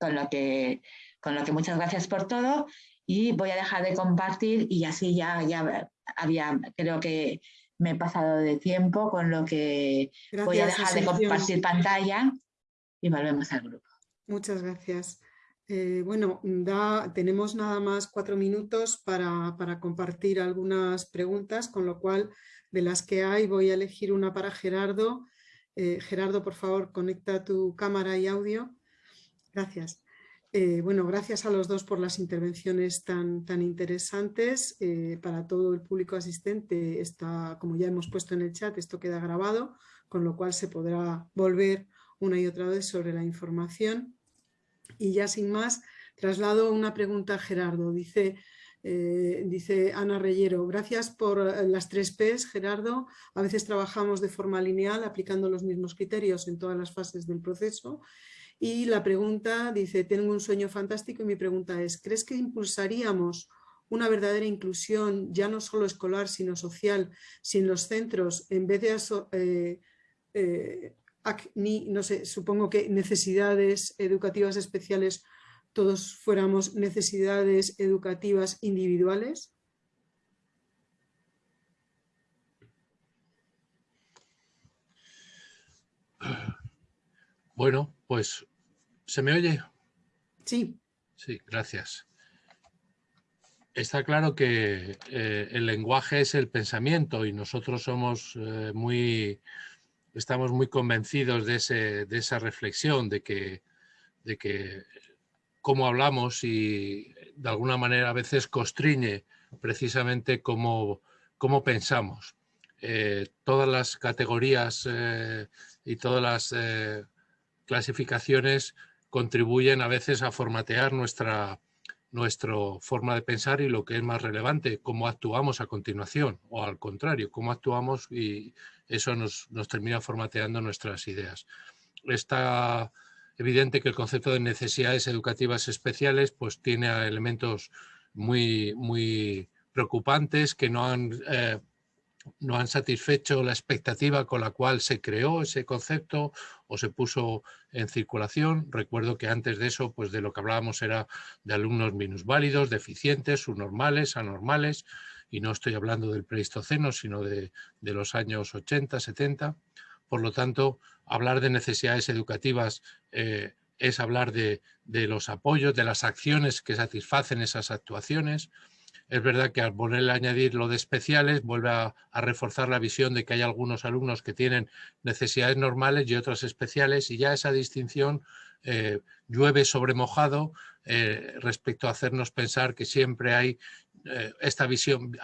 Con lo que, con lo que muchas gracias por todo y voy a dejar de compartir y así ya, ya había, creo que me he pasado de tiempo, con lo que voy a dejar de compartir pantalla y volvemos al grupo. Muchas gracias. Eh, bueno, da, tenemos nada más cuatro minutos para, compartir algunas preguntas, con lo cual de las que hay voy a elegir una para Gerardo. Eh, Gerardo, por favor, conecta tu cámara y audio. Gracias. Eh, bueno, gracias a los dos por las intervenciones tan, tan interesantes. Eh, para todo el público asistente, está, como ya hemos puesto en el chat, esto queda grabado, con lo cual se podrá volver una y otra vez sobre la información. Y ya sin más, traslado una pregunta a Gerardo. Dice, eh, dice Ana Reyero, gracias por las tres Ps, Gerardo. A veces trabajamos de forma lineal, aplicando los mismos criterios en todas las fases del proceso y la pregunta dice, tengo un sueño fantástico y mi pregunta es, ¿crees que impulsaríamos una verdadera inclusión, ya no solo escolar, sino social, si en los centros, en vez de, eh, eh, no supongo que necesidades educativas especiales, todos fuéramos necesidades educativas individuales? Bueno, pues, ¿se me oye? Sí. Sí, gracias. Está claro que eh, el lenguaje es el pensamiento y nosotros somos eh, muy, estamos muy convencidos de, ese, de esa reflexión, de que, de que cómo hablamos y de alguna manera a veces constriñe precisamente cómo, cómo pensamos. Eh, todas las categorías y todas las clasificaciones contribuyen a veces a formatear nuestra, nuestra forma de pensar y lo que es más relevante, cómo actuamos a continuación o al contrario, cómo actuamos y eso nos, nos termina formateando nuestras ideas. Está evidente que el concepto de necesidades educativas especiales pues tiene elementos muy, muy preocupantes que no han eh, no han satisfecho la expectativa con la cual se creó ese concepto o se puso en circulación. Recuerdo que antes de eso, pues de lo que hablábamos era de alumnos minusválidos, deficientes, subnormales, anormales, y no estoy hablando del pleistoceno, sino de, los años 80, 70. Por lo tanto, hablar de necesidades educativas eh, es hablar de, los apoyos, de las acciones que satisfacen esas actuaciones, es verdad que al ponerle añadir lo de especiales vuelve a, reforzar la visión de que hay algunos alumnos que tienen necesidades normales y otras especiales y ya esa distinción eh, llueve sobre mojado eh, respecto a hacernos pensar que siempre hay esta visión,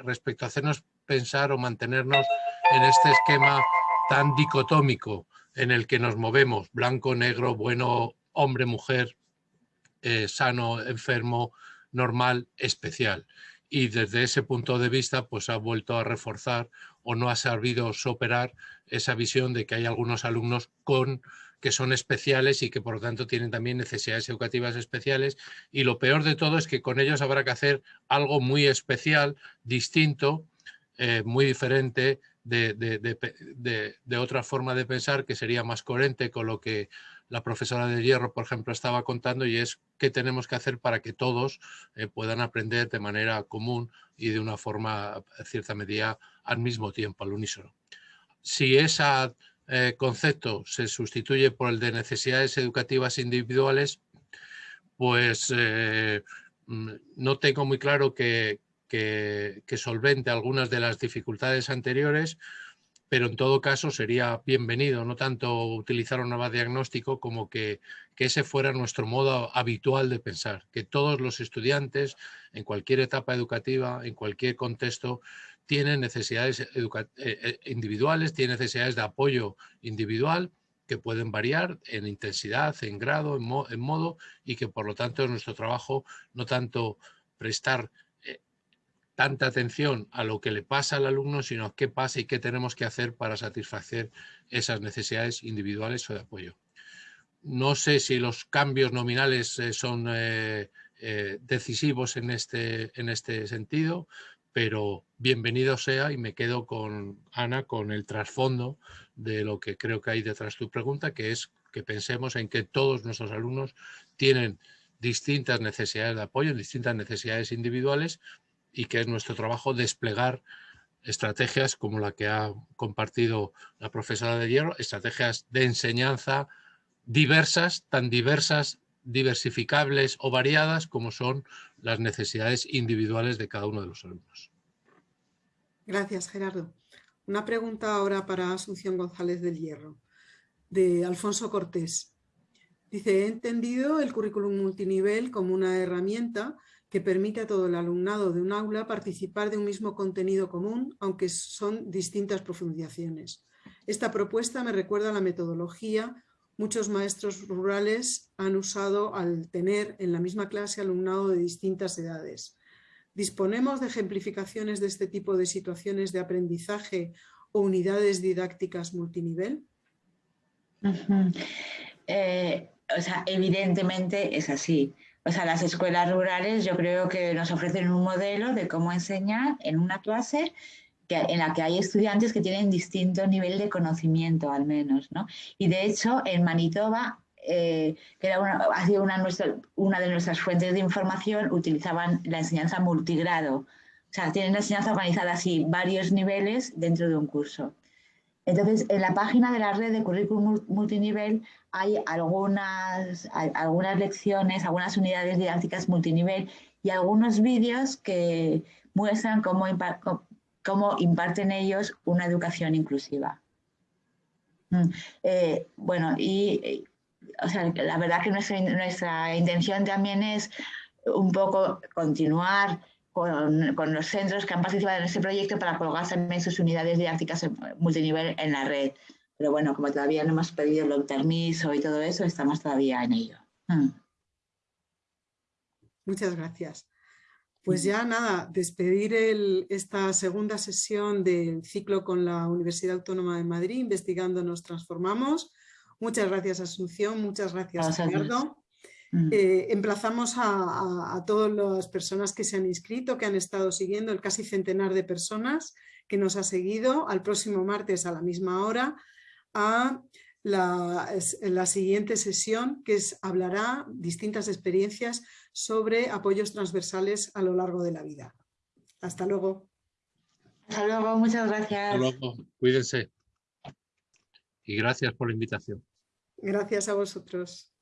respecto a hacernos pensar o mantenernos en este esquema tan dicotómico en el que nos movemos, blanco, negro, bueno, hombre, mujer, sano, enfermo, normal especial. Y desde ese punto de vista, pues ha vuelto a reforzar o no ha sabido superar esa visión de que hay algunos alumnos con que son especiales y que por lo tanto tienen también necesidades educativas especiales y lo peor de todo es que con ellos habrá que hacer algo muy especial, distinto, eh, muy diferente de, de, otra forma de pensar que sería más coherente con lo que la profesora de hierro, por ejemplo, estaba contando y es qué tenemos que hacer para que todos eh, puedan aprender de manera común y de una forma, en cierta medida, al mismo tiempo, al unísono. Si ese eh, concepto se sustituye por el de necesidades educativas individuales, pues eh, mm, no tengo muy claro que, que solvente algunas de las dificultades anteriores, pero en todo caso sería bienvenido, no tanto utilizar un nuevo diagnóstico como que, ese fuera nuestro modo habitual de pensar, que todos los estudiantes en cualquier etapa educativa, en cualquier contexto, tienen necesidades eh, eh, individuales, tienen necesidades de apoyo individual que pueden variar en intensidad, en grado, en, modo y que por lo tanto es nuestro trabajo no tanto prestar tanta atención a lo que le pasa al alumno, sino qué pasa y qué tenemos que hacer para satisfacer esas necesidades individuales o de apoyo. No sé si los cambios nominales son decisivos en este, en este sentido, pero bienvenido sea y me quedo con Ana con el trasfondo de lo que creo que hay detrás de tu pregunta, que es que pensemos en que todos nuestros alumnos tienen distintas necesidades de apoyo, distintas necesidades individuales y que es nuestro trabajo desplegar estrategias como la que ha compartido la profesora de hierro, estrategias de enseñanza diversas, tan diversas, diversificables o variadas como son las necesidades individuales de cada uno de los alumnos. Gracias, Gerardo. Una pregunta ahora para Asunción González del Hierro, de Alfonso Cortés. Dice, he entendido el currículum multinivel como una herramienta que permite a todo el alumnado de un aula participar de un mismo contenido común, aunque son distintas profundizaciones. Esta propuesta me recuerda a la metodología muchos maestros rurales han usado al tener en la misma clase alumnado de distintas edades. ¿Disponemos de ejemplificaciones de este tipo de situaciones de aprendizaje o unidades didácticas multinivel? Eh, o sea, evidentemente es así. O sea, las escuelas rurales yo creo que nos ofrecen un modelo de cómo enseñar en una clase en la que hay estudiantes que tienen distinto nivel de conocimiento al menos. ¿no? Y de hecho, en Manitoba, eh, que ha sido una, una de nuestras fuentes de información, utilizaban la enseñanza multigrado. O sea, tienen la enseñanza organizada así, varios niveles dentro de un curso. Entonces, en la página de la red de currículum multinivel hay algunas, algunas lecciones, algunas unidades didácticas multinivel y algunos vídeos que muestran cómo, imparten ellos una educación inclusiva. Mm, eh, bueno, y la verdad que nuestra, intención también es un poco continuar con, los centros que han participado en este proyecto para colocar también sus unidades didácticas multinivel en la red. Pero bueno, como todavía no hemos pedido el permiso y todo eso, estamos todavía en ello. Mm. Muchas gracias. Pues ya nada, despedir esta segunda sesión del ciclo con la Universidad Autónoma de Madrid, investigando nos transformamos. Muchas gracias Asunción, muchas gracias Gerardo. Mm. Eh, emplazamos a, todas las personas que se han inscrito, que han estado siguiendo, el casi centenar de personas que nos ha seguido, al próximo martes a la misma hora, a la, la siguiente sesión que es, hablará distintas experiencias sobre apoyos transversales a lo largo de la vida. Hasta luego. Hasta luego, muchas gracias. Hasta luego, cuídense. Y gracias por la invitación. Gracias a vosotros.